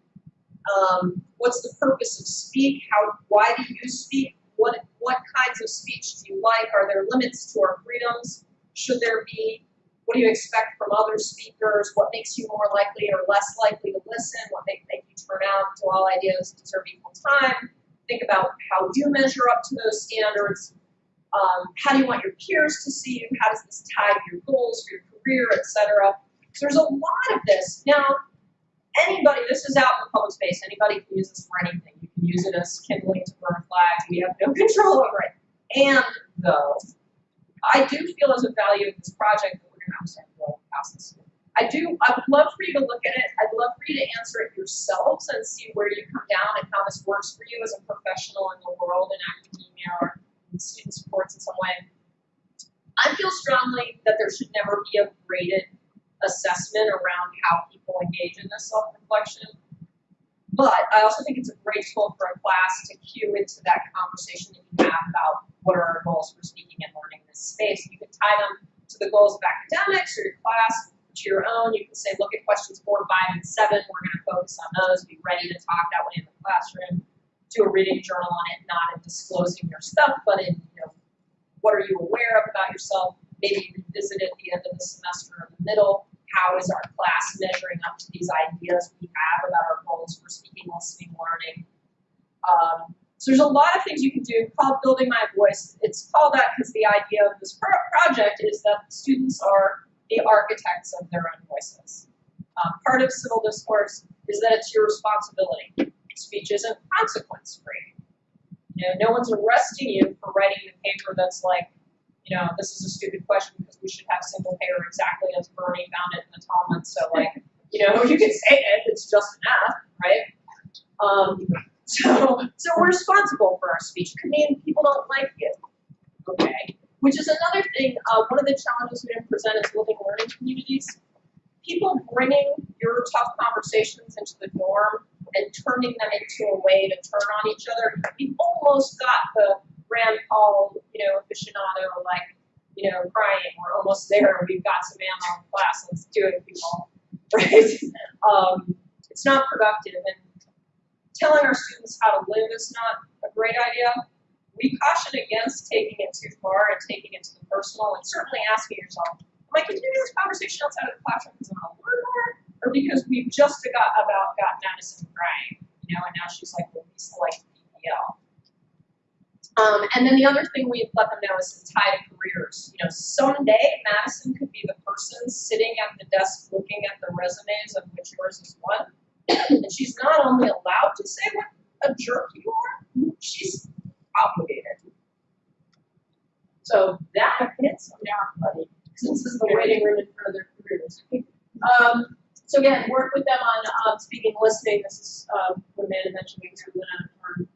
Um, what's the purpose of speak? How, why do you speak? What, what kinds of speech do you like? Are there limits to our freedoms? Should there be? What do you expect from other speakers? What makes you more likely or less likely to listen? What may make you turn out? Do all ideas deserve equal time? Think about how you measure up to those standards. Um, how do you want your peers to see you? How does this tie to your goals for your career, etc.? There's a lot of this. Now, anybody, this is out in the public space. Anybody can use this for anything. You can use it as kindling to burn flags. We have no control over it. And though, I do feel as a value of this project that we're to have to go this. I do, I would love for you to look at it, I'd love for you to answer it yourselves and see where you come down and how this works for you as a professional in the world in academia or in student supports in some way. I feel strongly that there should never be a graded assessment around how people engage in this self-reflection. But I also think it's a great tool for a class to cue into that conversation that you have about what are our goals for speaking and learning in this space. You can tie them to the goals of academics or your class, to your own. You can say, look at questions four, five, and seven. We're going to focus on those. Be ready to talk that way in the classroom. Do a reading journal on it, not in disclosing your stuff, but in you know what are you aware of about yourself. Maybe revisit it at the end of the semester or the middle. How is our class measuring up to these ideas we have about our goals for speaking, listening, learning? Um, so there's a lot of things you can do called Building My Voice. It's called that because the idea of this pro- project is that students are the architects of their own voices. Um, part of civil discourse is that it's your responsibility. Speech isn't consequence free. You know, no one's arresting you for writing a paper that's like, you know, this is a stupid question because we should have single payer exactly as Bernie found it in the Talmud. So like, you know, you can say it, it's just enough, right? Um, so, so we're responsible for our speech. Could mean people don't like you, okay? Which is another thing. Uh, one of the challenges we didn't present is living learning communities. People bringing your tough conversations into the norm and turning them into a way to turn on each other. We've almost got the Rand Paul, you know, aficionado, like, you know, crying. We're almost there. We've got some ammo in class. Let's do it, people. Right? Um, it's not productive. And telling our students how to live is not a great idea. We caution against taking it too far and taking it to the personal and certainly asking yourself, am I continuing this conversation outside of the classroom because I want to learn more? Or because we've just got about got Madison crying, you know, and now she's like, well, Lisa likes PPL. Um, and then the other thing we let them know is to tie careers. You know, someday Madison could be the person sitting at the desk looking at the resumes of which yours is one. and she's not only allowed to say what a jerk you are, she's obligated. So that hits them down, buddy. This is the waiting room in front of their careers. Um, so again, work with them on um, speaking, listening. This is uh, what Amanda mentioned. We Lynn on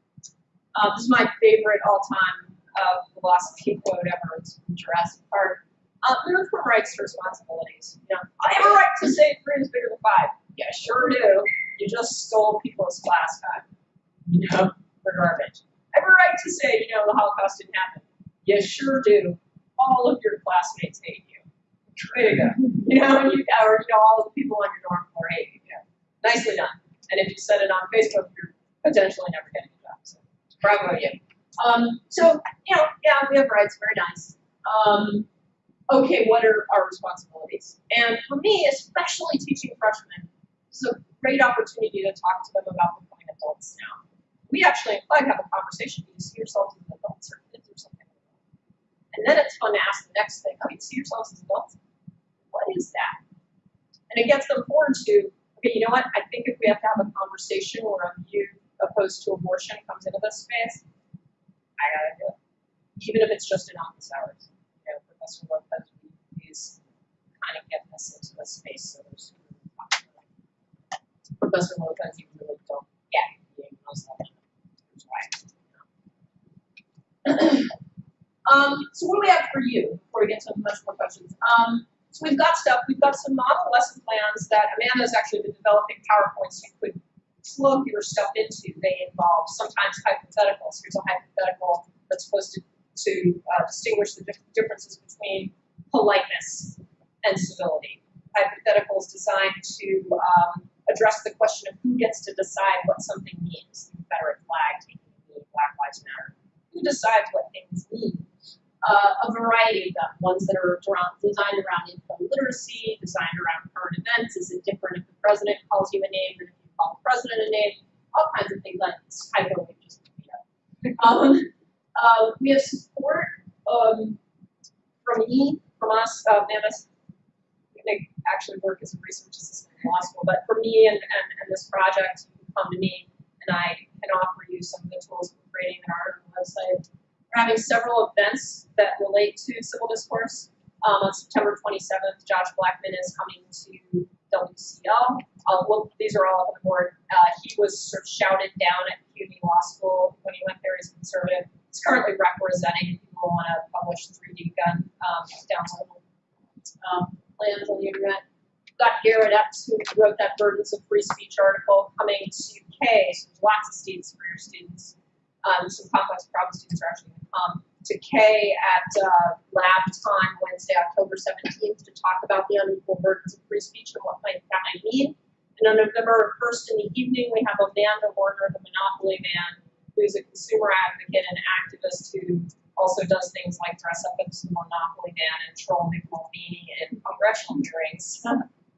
uh, this is my favorite all-time uh, philosophy quote ever. It's from Jurassic Park. Uh, move from rights to responsibilities. You know, I have a right to say three is bigger than five. Yeah, sure do. You just stole people's class time. You know, for garbage. I have a right to say, you know, the Holocaust didn't happen. You sure do. All of your classmates hate you. Way to go. You know, you, or, you know, all the people on your dorm floor hate you. Nicely done. And if you said it on Facebook, you're potentially never getting. So bravo you. Um, so, you know, yeah, we have rights, very nice. Um, okay, what are our responsibilities? And for me, especially teaching freshmen, is a great opportunity to talk to them about becoming adults now. We actually in Flag have a conversation. Do you see yourselves as adults or kids or something? And then it's fun to ask the next thing. Oh, you see yourselves as adults? What is that? And it gets them forward to, okay, you know what? I think if we have to have a conversation where a view opposed to abortion comes into this space, I gotta do it. Even if it's just in office hours. You know, Professor Lopez, please kind of get this into the space so there's Professor Lopez, you really don't get being Muslim. Here's why. um, so what do we have for you before we get to much more questions? Um, so we've got stuff, we've got some model lesson plans that Amanda's actually been developing PowerPoints you could plug your stuff into. They involve sometimes hypotheticals. Here's a hypothetical that's supposed to, to uh, distinguish the differences between politeness and civility. Hypotheticals designed to um, address the question of who gets to decide what something means. The Confederate flag taking knee, Black Lives Matter. Who decides what things mean? Uh, a variety of them, ones that are around, designed around info literacy, designed around current events. Is it different if the president calls you a name than if call the president a name? All kinds of things like this typo we just you know. Um, uh, we have support um, from E, from us, uh, Mammoth. They actually work as a research assistant in law school, but for me and, and, and this project, you can come to me and I can offer you some of the tools for creating an art website. We're having several events that relate to civil discourse. Um, on September twenty-seventh, Josh Blackman is coming to WCL. Uh, well, these are all up on the board. Uh, he was sort of shouted down at CUNY Law School when he went there as a conservative. He's currently representing people who want to publish 3D gun, um, downloadable, um, plans on the internet. Got Garrett Epps, who wrote that Burdens of Free Speech article, coming to K, so there's lots of students for your students. Um, some complex problem students are actually going to come to Kay at uh, lab time Wednesday, October 17th, to talk about the unequal burdens of free speech and what might that might mean. And on November 1st in the evening, we have Amanda Werner, the Monopoly Man, who's a consumer advocate and activist who also does things like dress up as the Monopoly Man and troll Mick Mulvaney in congressional hearings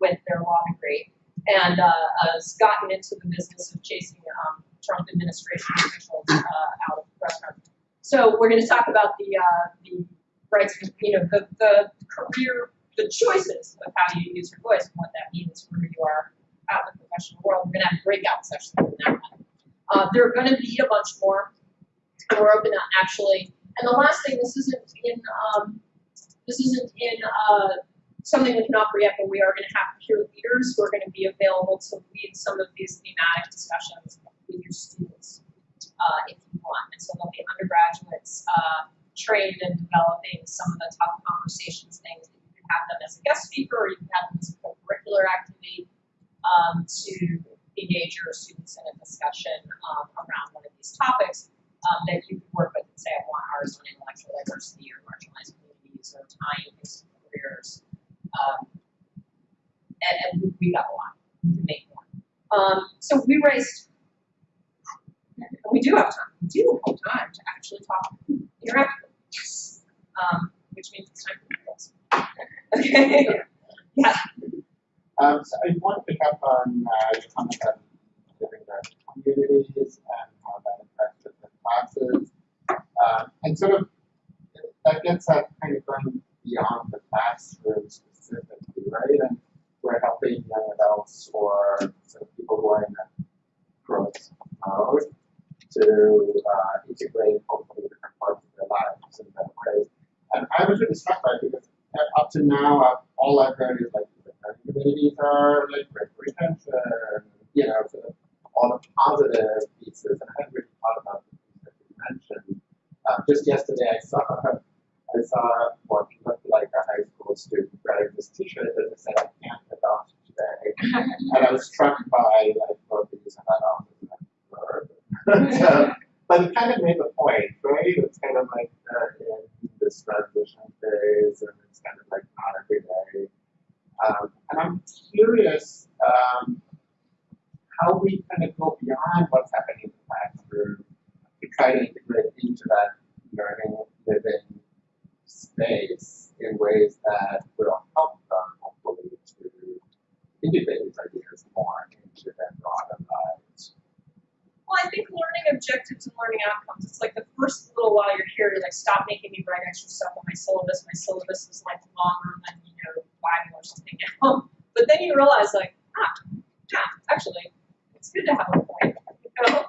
with their law degree, and uh, has gotten into the business of chasing um, Trump administration officials uh, out of restaurants. So we're going to talk about the uh, the rights, you know, the the career, the choices of how you use your voice and what that means for who you are out in the professional world. We're going to have breakout sessions in that one. Uh, there are going to be a bunch more, we're open to actually. And the last thing, this isn't in um, this isn't in uh, something we can offer yet, but we are going to have peer leaders who are going to be available to lead some of these thematic discussions with your students uh, if you want. And so there'll be undergraduates uh, trained in developing some of the tough conversations things that you can have them as a guest speaker or you can have them as a co-curricular activity um, to engage your students in a discussion um, around one of these topics um, that you can work with and say, I want ours on intellectual diversity or marginalized communities or tying things to careers. Um, and, and we got a lot. Can make more. Um, so we raised we do have time. We do have time to actually talk, interact. Yes. Um, which means it's time for the Okay. yeah. Um, so I want to pick up on uh, your comment about living in communities and how that affects different classes. Um, and sort of that gets at kind of going beyond the classroom specifically, right? And we're helping young adults or sort of people who are in a growth mode to uh, integrate hopefully different parts of their lives in better ways. And I was really struck by it because up to now, I've, all I've heard is like the learning communities are like retention, you know, sort of all the positive pieces. And I hadn't really thought about the things that you mentioned. Um, just yesterday, I saw I saw what looked like a high school student wearing this T-shirt that said "I can't adopt today," and I was struck by like both the use of adopt as a verb. So, but it kind of made the point, right? It's kind of like uh, in this transition phase, and it's kind of like not every day. Um, and I'm curious um, how we kind of go beyond what's happening in the classroom to try to integrate into that learning, living space in ways that will help them hopefully to integrate these ideas more into their broader lives. Well, I think learning objectives and learning outcomes, it's like the first little while you're here, you're like, stop making me write extra stuff on my syllabus. My syllabus was like longer than, you know, Bible or something. But then you realize, like, ah, yeah, actually, it's good to have a point, you know?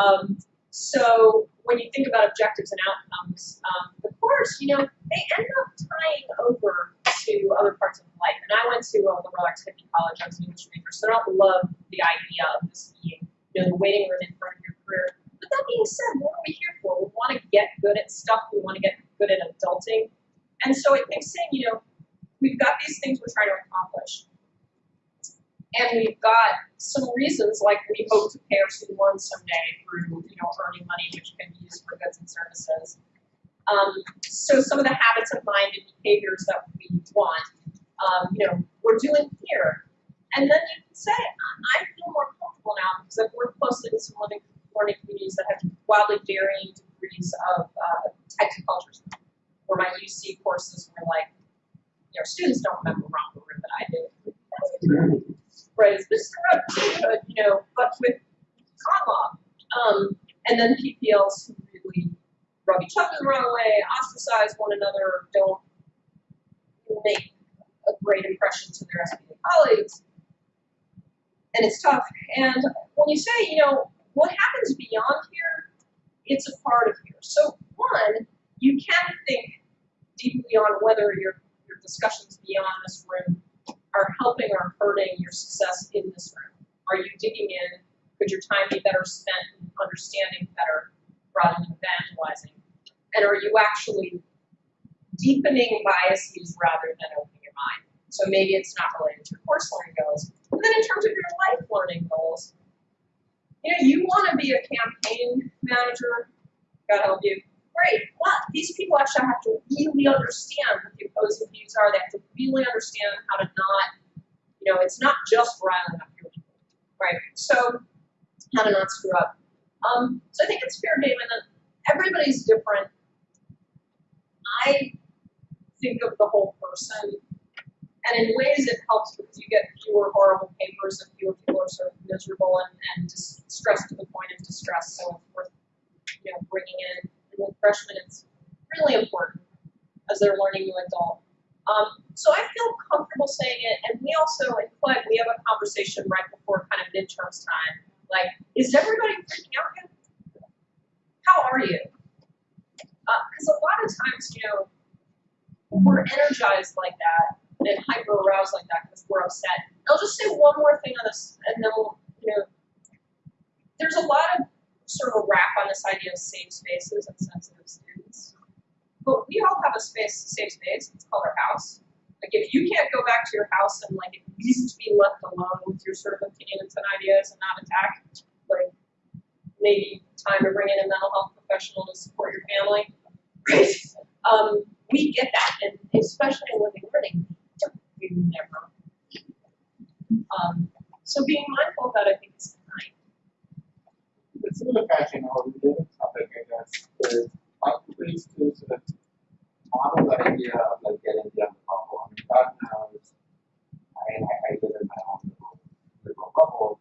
Um, so when you think about objectives and outcomes, um, the course, you know, they end up tying over to other parts of life. And I went to a liberal arts hippie college, I was an English major, so I don't love the idea of this being, you know, the waiting room in front of your career. But that being said, what are we here for? We want to get good at stuff, we want to get good at adulting. And so I think saying, you know, we've got these things we're trying to accomplish. And we've got some reasons, like we hope to pay our student loans someday through, you know, earning money which can be used for goods and services. Um, so some of the habits of mind and behaviors that we want, um, you know, we're doing here. And then you can say, I feel more comfortable now because I've worked closely with some living learning communities that have wildly varying degrees of uh, types of cultures. Where my UC courses were like, you know, students don't remember romper room that I did. Right, it's Mr. Road, you know, but with Conlaw. Um, and then PPLs who really rub each other the wrong way, ostracize one another, don't make a great impression to their SBA colleagues. And it's tough. And when you say, you know, what happens beyond here, it's a part of here. So one, you can think deeply on whether your, your discussions beyond this room are helping or hurting your success in this room? Are you digging in? Could your time be better spent in understanding better rather than evangelizing? And are you actually deepening biases rather than opening your mind? So maybe it's not related to your course learning goals. And then in terms of your life learning goals, you know, you want to be a campaign manager, God help you. Great, but these people actually have to really understand what the opposing views are. They have to really understand how to not, you know, it's not just riling up your people, right? So, how to not screw up. Um, so I think it's fair, Damon, that everybody's different. I think of the whole person, and in ways it helps because you get fewer horrible papers and fewer people are sort of miserable and, and just stressed to the point of distress. So it's worth, you know, bringing in. With freshmen, it's really important as they're learning new adult. Um, so I feel comfortable saying it, and we also in Clegg we have a conversation right before kind of midterms time. Like, is everybody freaking out yet? How are you? Because a lot of times, you know, we're energized like that and hyper aroused like that because we're upset. I'll just say one more thing on this, and then we'll, you know, there's a lot of sort of a wrap on this idea of safe spaces and sensitive students. But we all have a space, safe space. It's called our house. Like if you can't go back to your house and like at least be left alone with your sort of opinions and ideas and not attacked, like maybe time to bring in a mental health professional to support your family. Right? Um, we get that, and especially in living learning, we never. Um, so being mindful of that, I think, is kind. It's sort of catching on a related topic, I guess, is like ways to sort of model the idea of like getting the bubble. I mean, God knows, I I, I live in my own little, little bubble,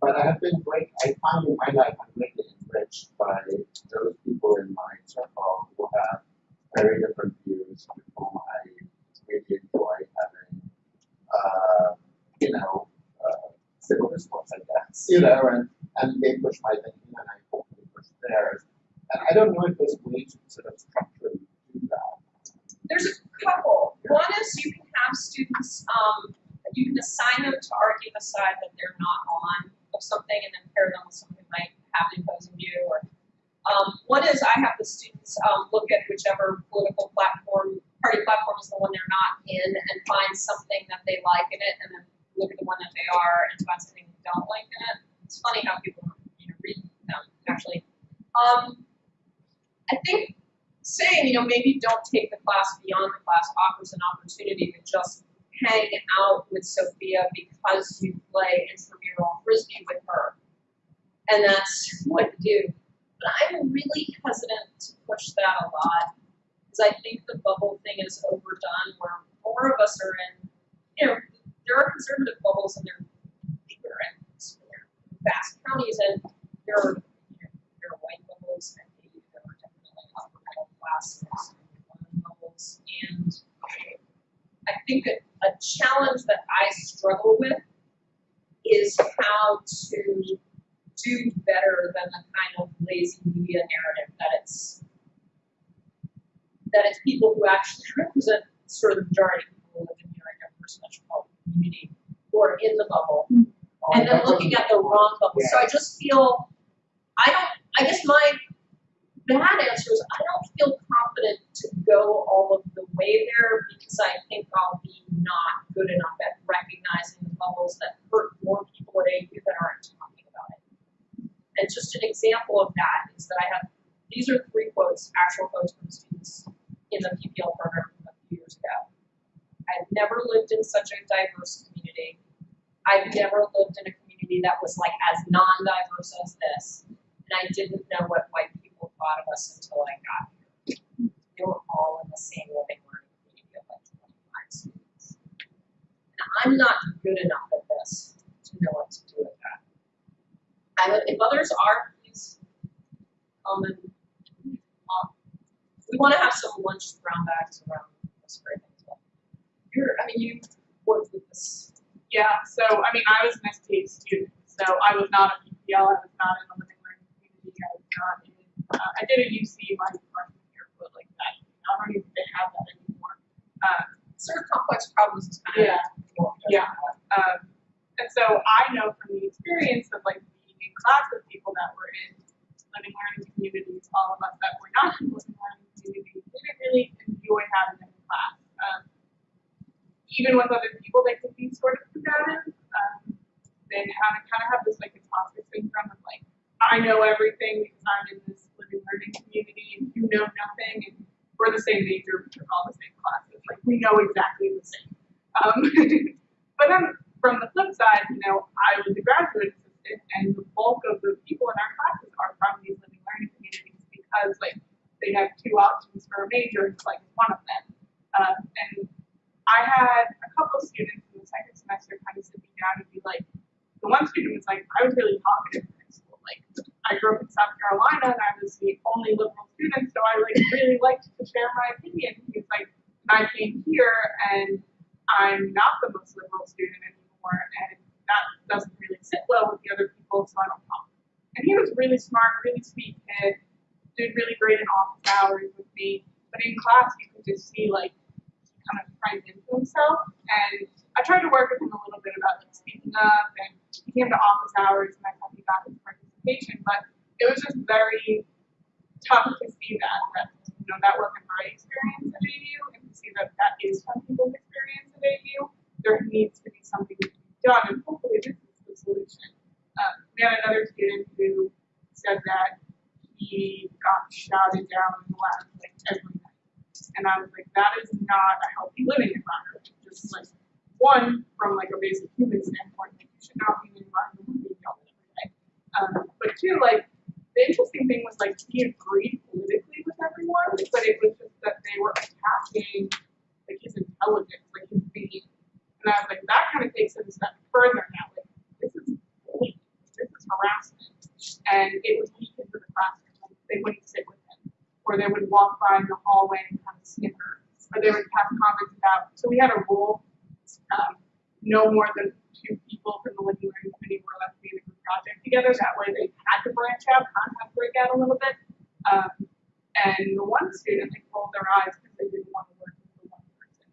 but I have been great, I find in my life I'm greatly enriched by those people in my circle who have very different views with whom I really enjoy having, uh, you know, uh, civil discourse, I guess, you know, and, and they push my thinking and I push theirs. And I don't know if there's ways to sort of structurally do that. There's a couple. One is you can have students, um, you can assign them to argue the side that they're not on of something and then pair them with someone who might have an opposing view. Or um, one is I have the students um, look at whichever political platform, party platform is the one they're not in and find something that they like in it and then look at the one that they are and find something they don't like in it. It's funny how people you know, read them actually. Um, I think saying, you know, maybe don't take the class beyond the class offers an opportunity to just hang out with Sophia because you play intramural frisbee with her. And that's what you do. But I'm really hesitant to push that a lot because I think the bubble thing is overdone where more of us are in, you know, there are conservative bubbles and they're vast counties and there are, white bubbles and maybe there are definitely upper middle class bubbles. And I think that a challenge that I struggle with is how to do better than the kind of lazy media narrative that it's that it's people who actually represent sort of the majority of people who live in your diverse metropolitan community who are in the bubble mm-hmm. Oh, and then looking at the wrong bubble. So I just feel I don't I guess my bad answer is I don't feel confident to go all of the way there because I think I'll be not good enough at recognizing the bubbles that hurt more people at AU that aren't talking about it. And just an example of that is that I have these are three quotes, actual quotes from students in the PPL program a few years ago. I've never lived in such a diverse community. I've never lived in a community that was like as non-diverse as this. And I didn't know what white people thought of us until I got here. They were all in the same living learning community of like 25 students. And I'm not good enough at this to know what to do with that. I, if others are, please come and um, we want to have some lunch brown bags around this great well. You're, I mean, you worked with this. Yeah, so I mean, I was an STA student, so I was not a PPL, I was not in the living learning community, I was not in, uh, I did a UC my freshman year, but like that, I don't even think they have that anymore. Um, Sort of complex problems is kind of. Yeah. Yeah. Um, and so I know from the experience of like being in class with people that were in living learning communities, all of us that were not in living learning communities, didn't really enjoy having them in class. Um, even with other people, they could be sort of combative. Um, they of kind of have this like imposter syndrome of like, I know everything because I'm in this living learning community and you know nothing and we're the same major, we took all the same classes. Like we know exactly the same. Um, but then from the flip side, you know, I was a graduate assistant and the bulk of the people in our classes are from these living learning communities because like they have two options for a major, it's like one of them. Um, and I had a couple of students in the second semester kind of sit me down and be like, the one student was like, I was really talkative in high school. Like, I grew up in South Carolina and I was the only liberal student, so I like really liked to share my opinion. He was like, I came here and I'm not the most liberal student anymore, and that doesn't really sit well with the other people, so I don't talk. And he was really smart, really sweet kid, did really great in office hours with me, but in class you could just see like kind of primed into himself. And I tried to work with him a little bit about like speaking up, and he came to office hours, and I thought he his participation, but it was just very tough to see that that you know that wasn't my experience at AU, and to see that that is some people's experience at AU. There needs to be something done, and hopefully this is the solution. Um, we had another student who said that he got shouted down in the lab like every night, and I was like, that is not a healthy living environment. Just like one from like a basic human standpoint, like you should not be in an environment where you're yelled at every day. Um, but two, like the interesting thing was like he agreed politically with everyone, but it was just that they were attacking like his intelligence, like his being. And I was like, that kind of takes it a step further now. Like this is bullying, this is harassment. And it would leak into the classroom. Like, they wouldn't sit with him. Or they would walk by in the hallway and Or they would have comments about so we had a rule, um, no more than two people from the living learning committee were allowed to be in a group project together. That way they had to branch out, kind of had to break out a little bit. Um, and the one student, they rolled their eyes because they didn't want to work with the one person.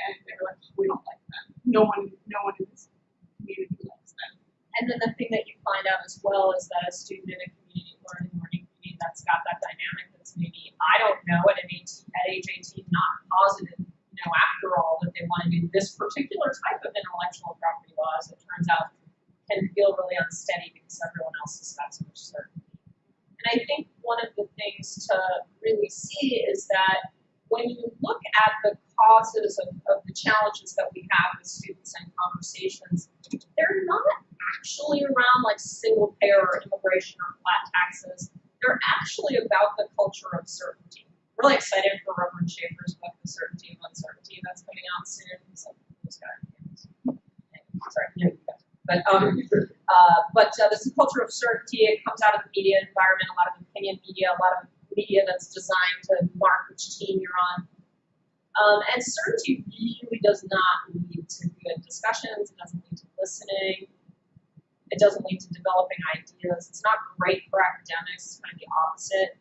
And they were like, we don't like them. No one, no one in this community likes them. And then the thing that you find out as well is that a student in a community learning learning community that's got that dynamic that's maybe I don't know at an 18, at age 18 not positive, you know, after all that they want to do this particular type of intellectual property laws. It turns out can feel really unsteady because everyone else has got so much certainty. And I think one of the things to really see is that when you look at the causes of, of the challenges that we have with students and conversations, they're not actually around like single payer or immigration or flat taxes. They're actually about the culture of certainty. Really excited for Reverend Schaefer's book, The Certainty of Uncertainty, that's coming out soon. So. Sorry. But um, uh, but uh, this culture of certainty, it comes out of the media environment, a lot of opinion media, a lot of media that's designed to mark which team you're on. Um, and certainty really does not lead to good discussions, it doesn't lead to listening, it doesn't lead to developing ideas. It's not great for academics, it's kind of the opposite.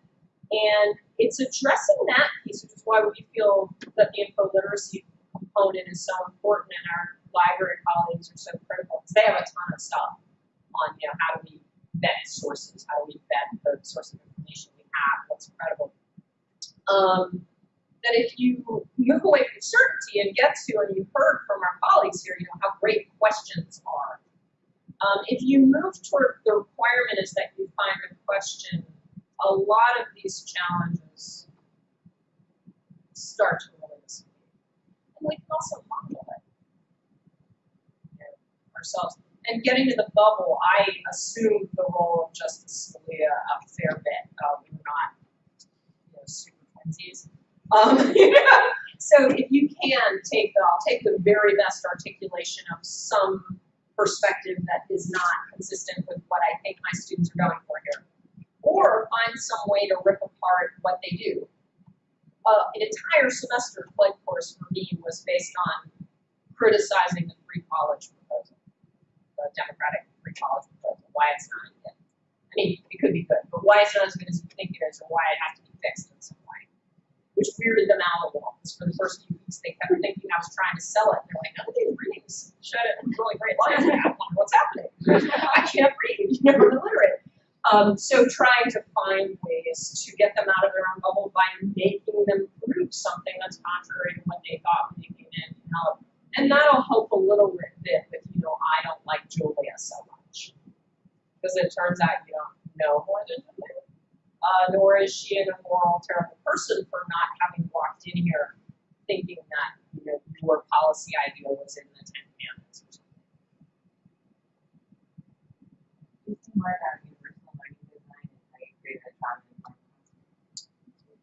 And it's addressing that piece, which is why we feel that the info literacy component is so important and our library colleagues are so critical because they have a ton of stuff on, you know, how do we vet sources, how do we vet the source of information we have, what's credible. Um, that if you move away from certainty and get to, and you've heard from our colleagues here, you know, how great questions are. Um, if you move toward the requirement is that you find a question, a lot of these challenges start to dissipate. And we can also model it ourselves. And getting to the bubble, I assumed the role of Justice Scalia a fair bit. Uh, we were not, you know, super twinsies. Um, so if you can take, the, take the very best articulation of some perspective that is not consistent with what I think my students are going for here, or find some way to rip apart what they do. Uh, an entire semester flight course for me was based on criticizing the free college proposal, the Democratic free college proposal, why it's not good. I mean, it could be good, but why it's not as good as we think it is, or why it has to be fixed in some way, which weirded them out a little. Because for the first few weeks they kept thinking I was trying to sell it. They're like, of these readings showed it really great lines. What's happening. I can't read, you know, I'm illiterate. Um, so trying to find ways to get them out of their own bubble by making them prove something that's contrary to what they thought when they came in to help. And that'll help a little bit with, you know, I don't like Julia so much. Because it turns out you don't know more than do. Uh, nor is she an immoral, terrible person for not having walked in here thinking that, you know, your policy ideal was in the Ten Commandments or something. More about universal learning design and how you create a child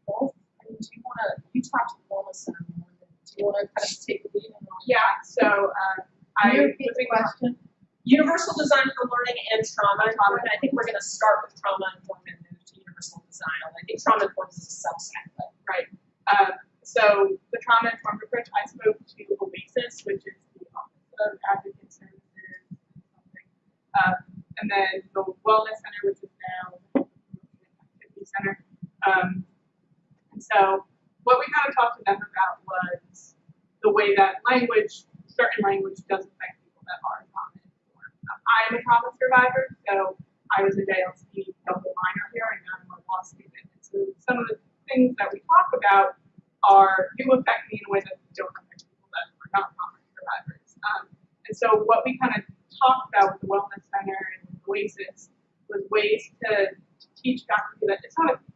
Both, I mean, do you wanna, you talked to the wellness center more do you wanna kind of take the lead on? that? Yeah, so, um, I was the question? Universal design for learning and trauma informed. I think we're gonna start with trauma informed and move to universal design. I think trauma informed is a subset, but Um, so the trauma informed approach, I spoke to Oasis, which is the Office of Advocate Services, something. Um, and then the Wellness Center, which is now the Activity Center. Um, and so what we kind of talked to them about was the way that language, certain language does affect people that are trauma informed. Um, I'm a trauma survivor, so I was a JLC double minor here and now I'm a law student. And so some of the things that we talk about are do affect me in a way that don't affect people that are not trauma survivors. Um, and so what we kind of talked about with the Wellness Center and Oasis was ways to, to teach faculty that it's not a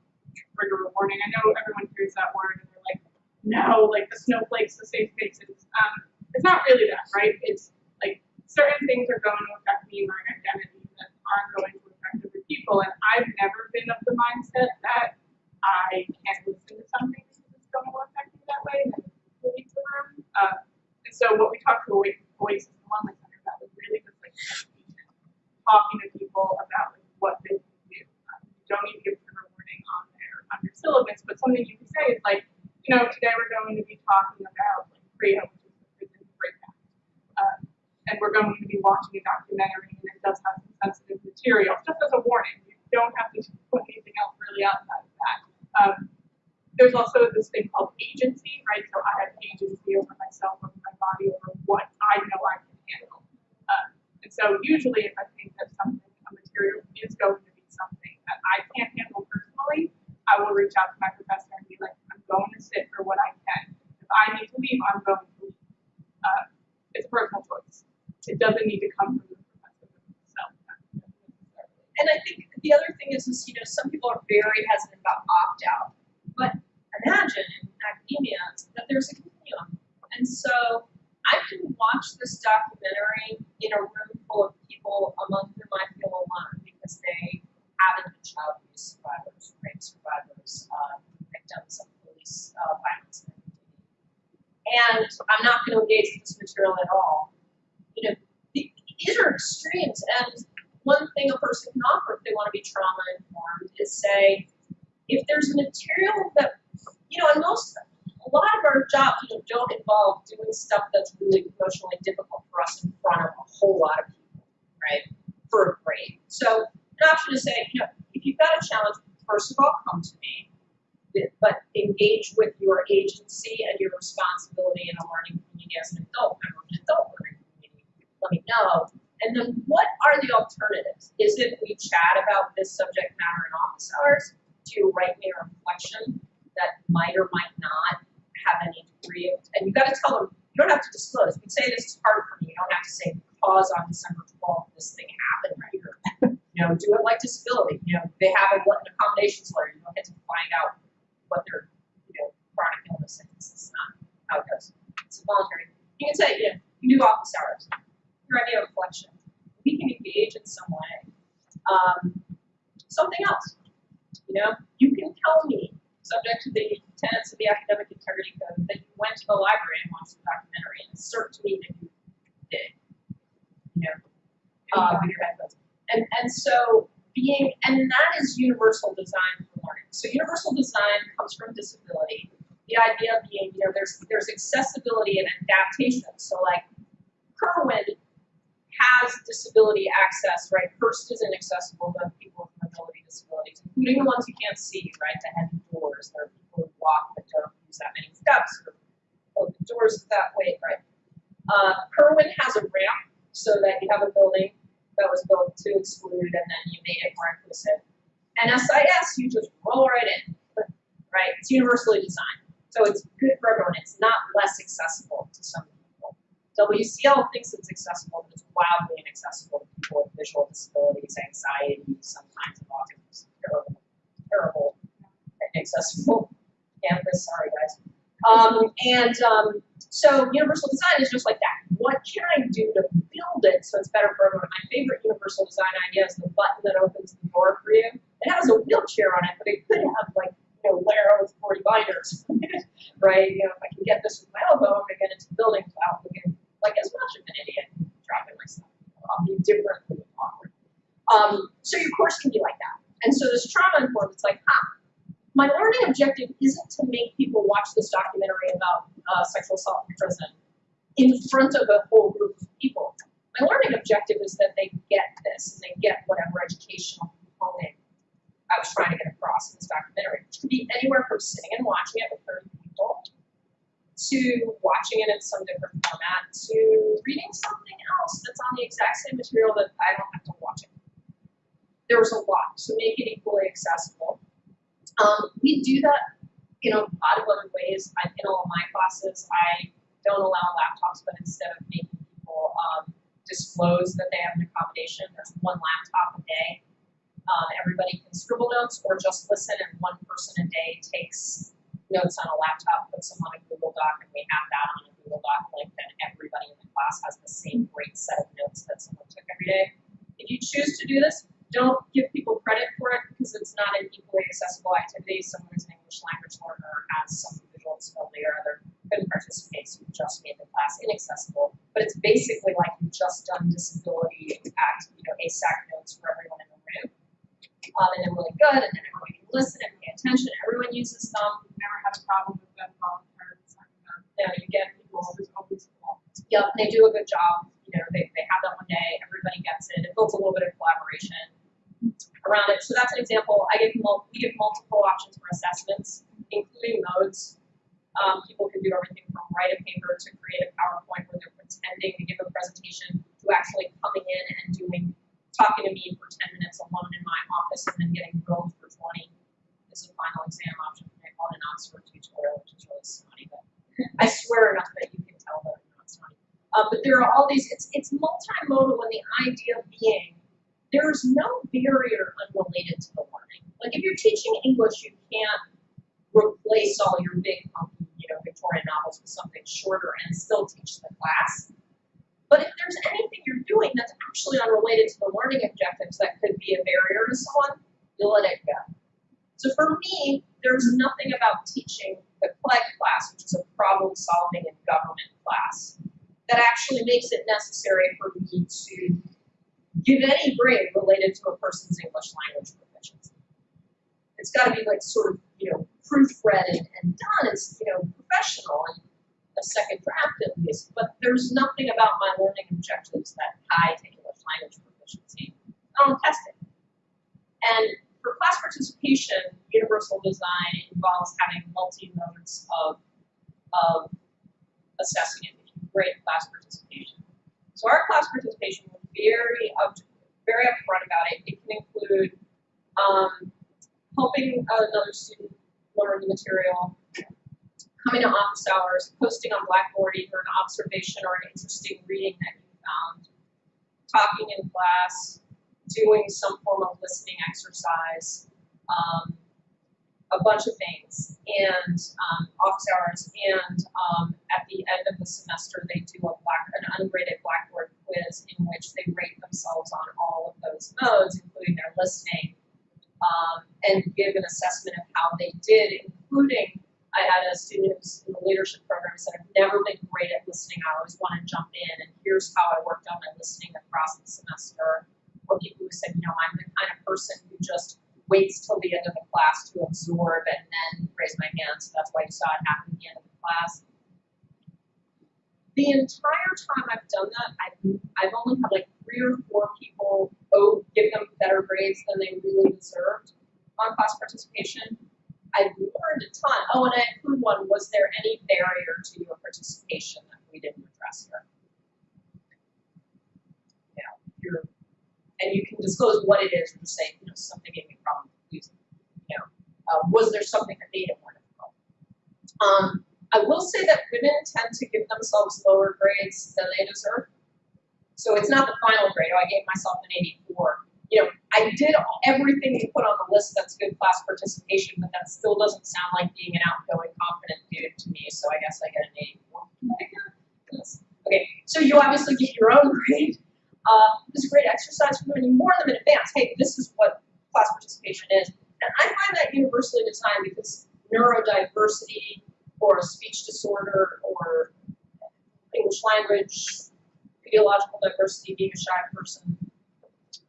trigger warning. I know everyone hears that word and they're like, no, like the snowflakes, the safe spaces. Um, it's not really that, right? It's like certain things are going to affect me and my identity that aren't going to affect other people. And I've never been of the mindset that I can't listen to something because it's going to affect me that way. And then leave the room. Uh, and so what we talked to Oasis Oasis and Wellness Center about was really just like education, talking to people about like, what they can do. Um, you don't need to give trigger warning on their on your syllabus, but something you can say is like, you know, today we're going to be talking about like PREA, which is the prison breakdown. Um, and we're going to be watching a documentary and it does have some sensitive material, just as a warning. You don't have to put anything else really outside of that. Um, there's also this thing called agency, right? So I have agency over myself, over my body, over what I know I can handle. Um, and so usually if I think that something, a material is going to be something that I can't handle personally, I will reach out to my professor and be like, I'm going to sit for what I can. If I need to leave, I'm going to leave. Uh, it's a personal choice. It doesn't need to come from the professor himself. necessarily. and I think the other thing is, is you know, some people are very hesitant about opt out, but imagine in academia that there's a continuum, and so I can watch this documentary in a room full of people among whom I feel alone because they haven't been child abuse survivors, rape survivors, uh, victims of police uh, violence and I'm not going to engage with this material at all. You know, the- these are extremes, and one thing a person can offer if they want to be trauma informed is say, if there's material that, you know, and most, a lot of our jobs, you know, don't involve doing stuff that's really emotionally difficult for us in front of a whole lot of people, right? For a grade. So an option is say, you know, if you've got a challenge, first of all, come to me but engage with your agency and your responsibility in a learning community as an adult member of an adult learning community. Let me know. And then what are the alternatives? Is it we chat about this subject matter in office hours? Do me a reflection that might or might not have any degree of, and you gotta tell them, you don't have to disclose. You can say this is hard for me. You don't have to say because on December twelfth, this thing happened right here. You know, do it like disability. You know, they have a, an accommodations letter. You don't get to find out what their, you know, chronic illness is. It's not how it goes. It's voluntary. You can say, you know, do office hours. Your idea of reflection. We can engage in some way. Um, something else. You know, you can tell me, subject to the tenets of the academic integrity code, that you went to the library and watched the documentary and assert to me that you did. You know, um, and and so being, and that is universal design for learning. So universal design comes from disability. The idea being, you know, there's there's accessibility and adaptation. So like Kerwin has disability access, right? First is inaccessible to people with disabilities, including the ones you can't see, right? The heavy doors. There are people who walk that don't use that many steps or open it that way, right? Uh, Kerwin has a ramp so that you have a building that was built to exclude and then you made it more inclusive. And SIS, you just roll right in, right? It's universally designed. So it's good for everyone. It's not less accessible to some people. WCL thinks it's accessible, but it's wildly inaccessible to people with visual disabilities, anxiety, sometimes of autism. Terrible, terrible, inaccessible campus. Sorry, guys. Um, and um, so universal design is just like that. What can I do to build it so it's better for everyone? My favorite universal design idea is the button that opens the door for you. It has a wheelchair on it, but it could have like you know Lara with 40 binders, right? You know, if I can get this with my elbow, I'm gonna get into building without looking like as much of an idiot, dropping my stuff. I'll be differently awkward. Um, so your course can be like that. And so this trauma informed, it's like, ah, my learning objective isn't to make people watch this documentary about uh, sexual assault in prison in front of a whole group of people. My learning objective is that they get this and they get whatever educational component I was trying to get across in this documentary, which could be anywhere from sitting and watching it with 30 people to watching it in some different format to reading something else that's on the exact same material that I don't have. There's a lot, so make it equally accessible. Um, we do that in a lot of other ways. I, in all of my classes, I don't allow laptops, but instead of making people um, disclose that they have an accommodation, there's one laptop a day. Um, everybody can scribble notes or just listen, and one person a day takes notes on a laptop, puts them on a Google Doc, and we have that on a Google Doc link. Then everybody in the class has the same great set of notes that someone took every day. If you choose to do this, don't give people credit for it because it's not an equally accessible activity. Someone who's an English language learner has some visual disability or other couldn't participate, so you just made the class inaccessible. But it's basically like you've just done disability act, you know, ASAC notes for everyone in the room. Um, and they're really good, and then everyone can listen and pay attention. Everyone uses them. Never had a problem with them volunteering. You know, you get people. Always, always. Yep, they do a good job. You know, they, they have that one day. Everybody gets it. It builds a little bit of collaboration around it. So that's an example. I give we give multiple options for assessments, including modes. Um, people can do everything from write a paper to create a PowerPoint where they're pretending to give a presentation to actually coming in and doing talking to me for 10 minutes alone in my office and then getting grilled for 20. This is a final exam option for my on an Oxford tutorial, which is really funny, but I swear enough that you can tell that it's not funny. Uh, but there are all these, it's, it's multimodal and the idea being there's no barrier unrelated to the learning. Like if you're teaching English, you can't replace all your big, you know, Victorian novels with something shorter and still teach the class. But if there's anything you're doing that's actually unrelated to the learning objectives that could be a barrier to someone, you let it go. So for me, there's nothing about teaching the CLEG class, which is a problem solving and government class, that actually makes it necessary for me to give any grade related to a person's English language proficiency. It's got to be like sort of, you know, proofread and, and done. It's, you know, professional and a second draft at least, but there's nothing about my learning objectives that tie to English language proficiency. I don't test it. And for class participation, universal design involves having multi-modes of, of assessing it, grade class participation. So our class participation very up, very upfront about it. It can include um, helping another student learn the material, coming to office hours, posting on Blackboard either an observation or an interesting reading that you found, talking in class, doing some form of listening exercise, um, a bunch of things, and um, office hours, and um, at the end of the semester they do a black, an ungraded Blackboard quiz in which they rate themselves on all of those modes, including their listening, um, and give an assessment of how they did, including I had a student who's in the leadership program said, I've never been great at listening. I always want to jump in, and here's how I worked on my listening across the semester. Or people who said, you know, I'm the kind of person who just waits till the end of the class to absorb and then raise my hand. So that's why you saw it happen at the end of the class. The entire time I've done that, I've, I've only had like three or four people oh, give them better grades than they really deserved on class participation. I've learned a ton. Oh, and I include one, was there any barrier to your participation that we didn't address here. Know, you're, and you can disclose what it is and say, you know, something gave me a problem using, you know, uh, was there something that made it more difficult? Um, I will say that women tend to give themselves lower grades than they deserve. So it's not the final grade, oh, I gave myself an eighty-four. You know, I did everything you put on the list that's good class participation, but that still doesn't sound like being an outgoing, confident dude to me, so I guess I get an eighty-four. Okay, so you obviously get your own grade. Uh, this is a great exercise for women. You warn them in advance, hey, this is what class participation is. And I find that universally designed because neurodiversity or a speech disorder or English language, ideological diversity, being a shy person,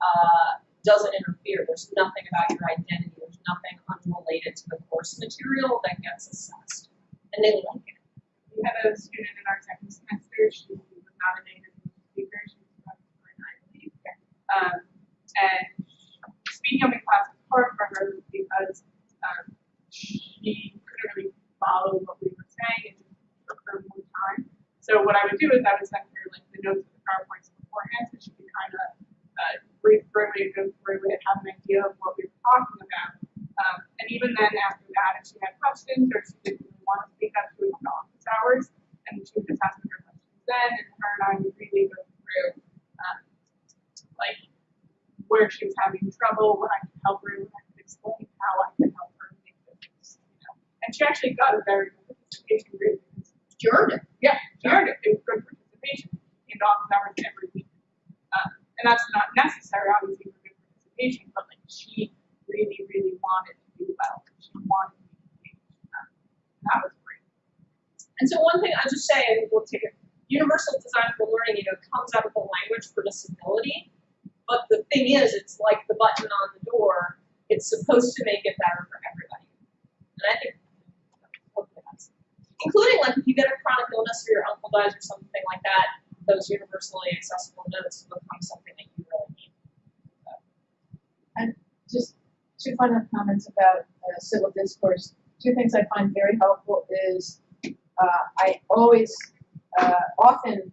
uh, doesn't interfere. There's nothing about your identity. There's nothing unrelated to the course material that gets assessed. And they like it. We had a student in our second semester, she was not a native speaker, she was from Florida, I believe. Um, and speaking up in class was hard for her because, um, she couldn't really follow what we were saying, just took her more time. So what I would do is I would send her like the notes of the PowerPoints beforehand, so she could kind of, uh, read through it, go through it, have an idea of what we were talking about. Um, and even then, after that, if she had questions or she didn't really want to speak up, she would come office hours and she would just ask her questions then, and her and I would really go through, um, like, where she was having trouble, what I could help her, what I could explain, how I could help her make this, you know. And she actually got a very good participation grade You earned it. yeah, she earned it. It was good participation. Came to office hours every week. Um, and that's not necessary, obviously, for good participation, but like she really, really wanted to do well. She wanted to be engaged. Um, that was great. And so one thing I'll just say, and we'll take it, universal design for learning, you know, comes out of the language for disability. But the thing is, it's like the button on the door. It's supposed to make it better for everybody. And I think, hopefully that's, including like if you get a chronic illness or your uncle dies or something like that, those universally accessible notes become something that you really need. And just two final comments about uh, civil discourse. Two things I find very helpful is uh, I always, uh, often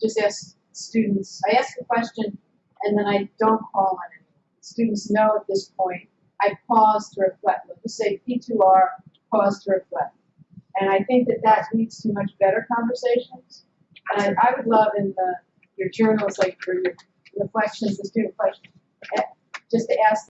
just ask students, I ask a question and then I don't call on anyone. Students know at this point, I pause to reflect. Let's just say P2R, pause to reflect. And I think that that leads to much better conversations. And I, I would love in the, your journals, like for your reflections, the student questions, eh, just to ask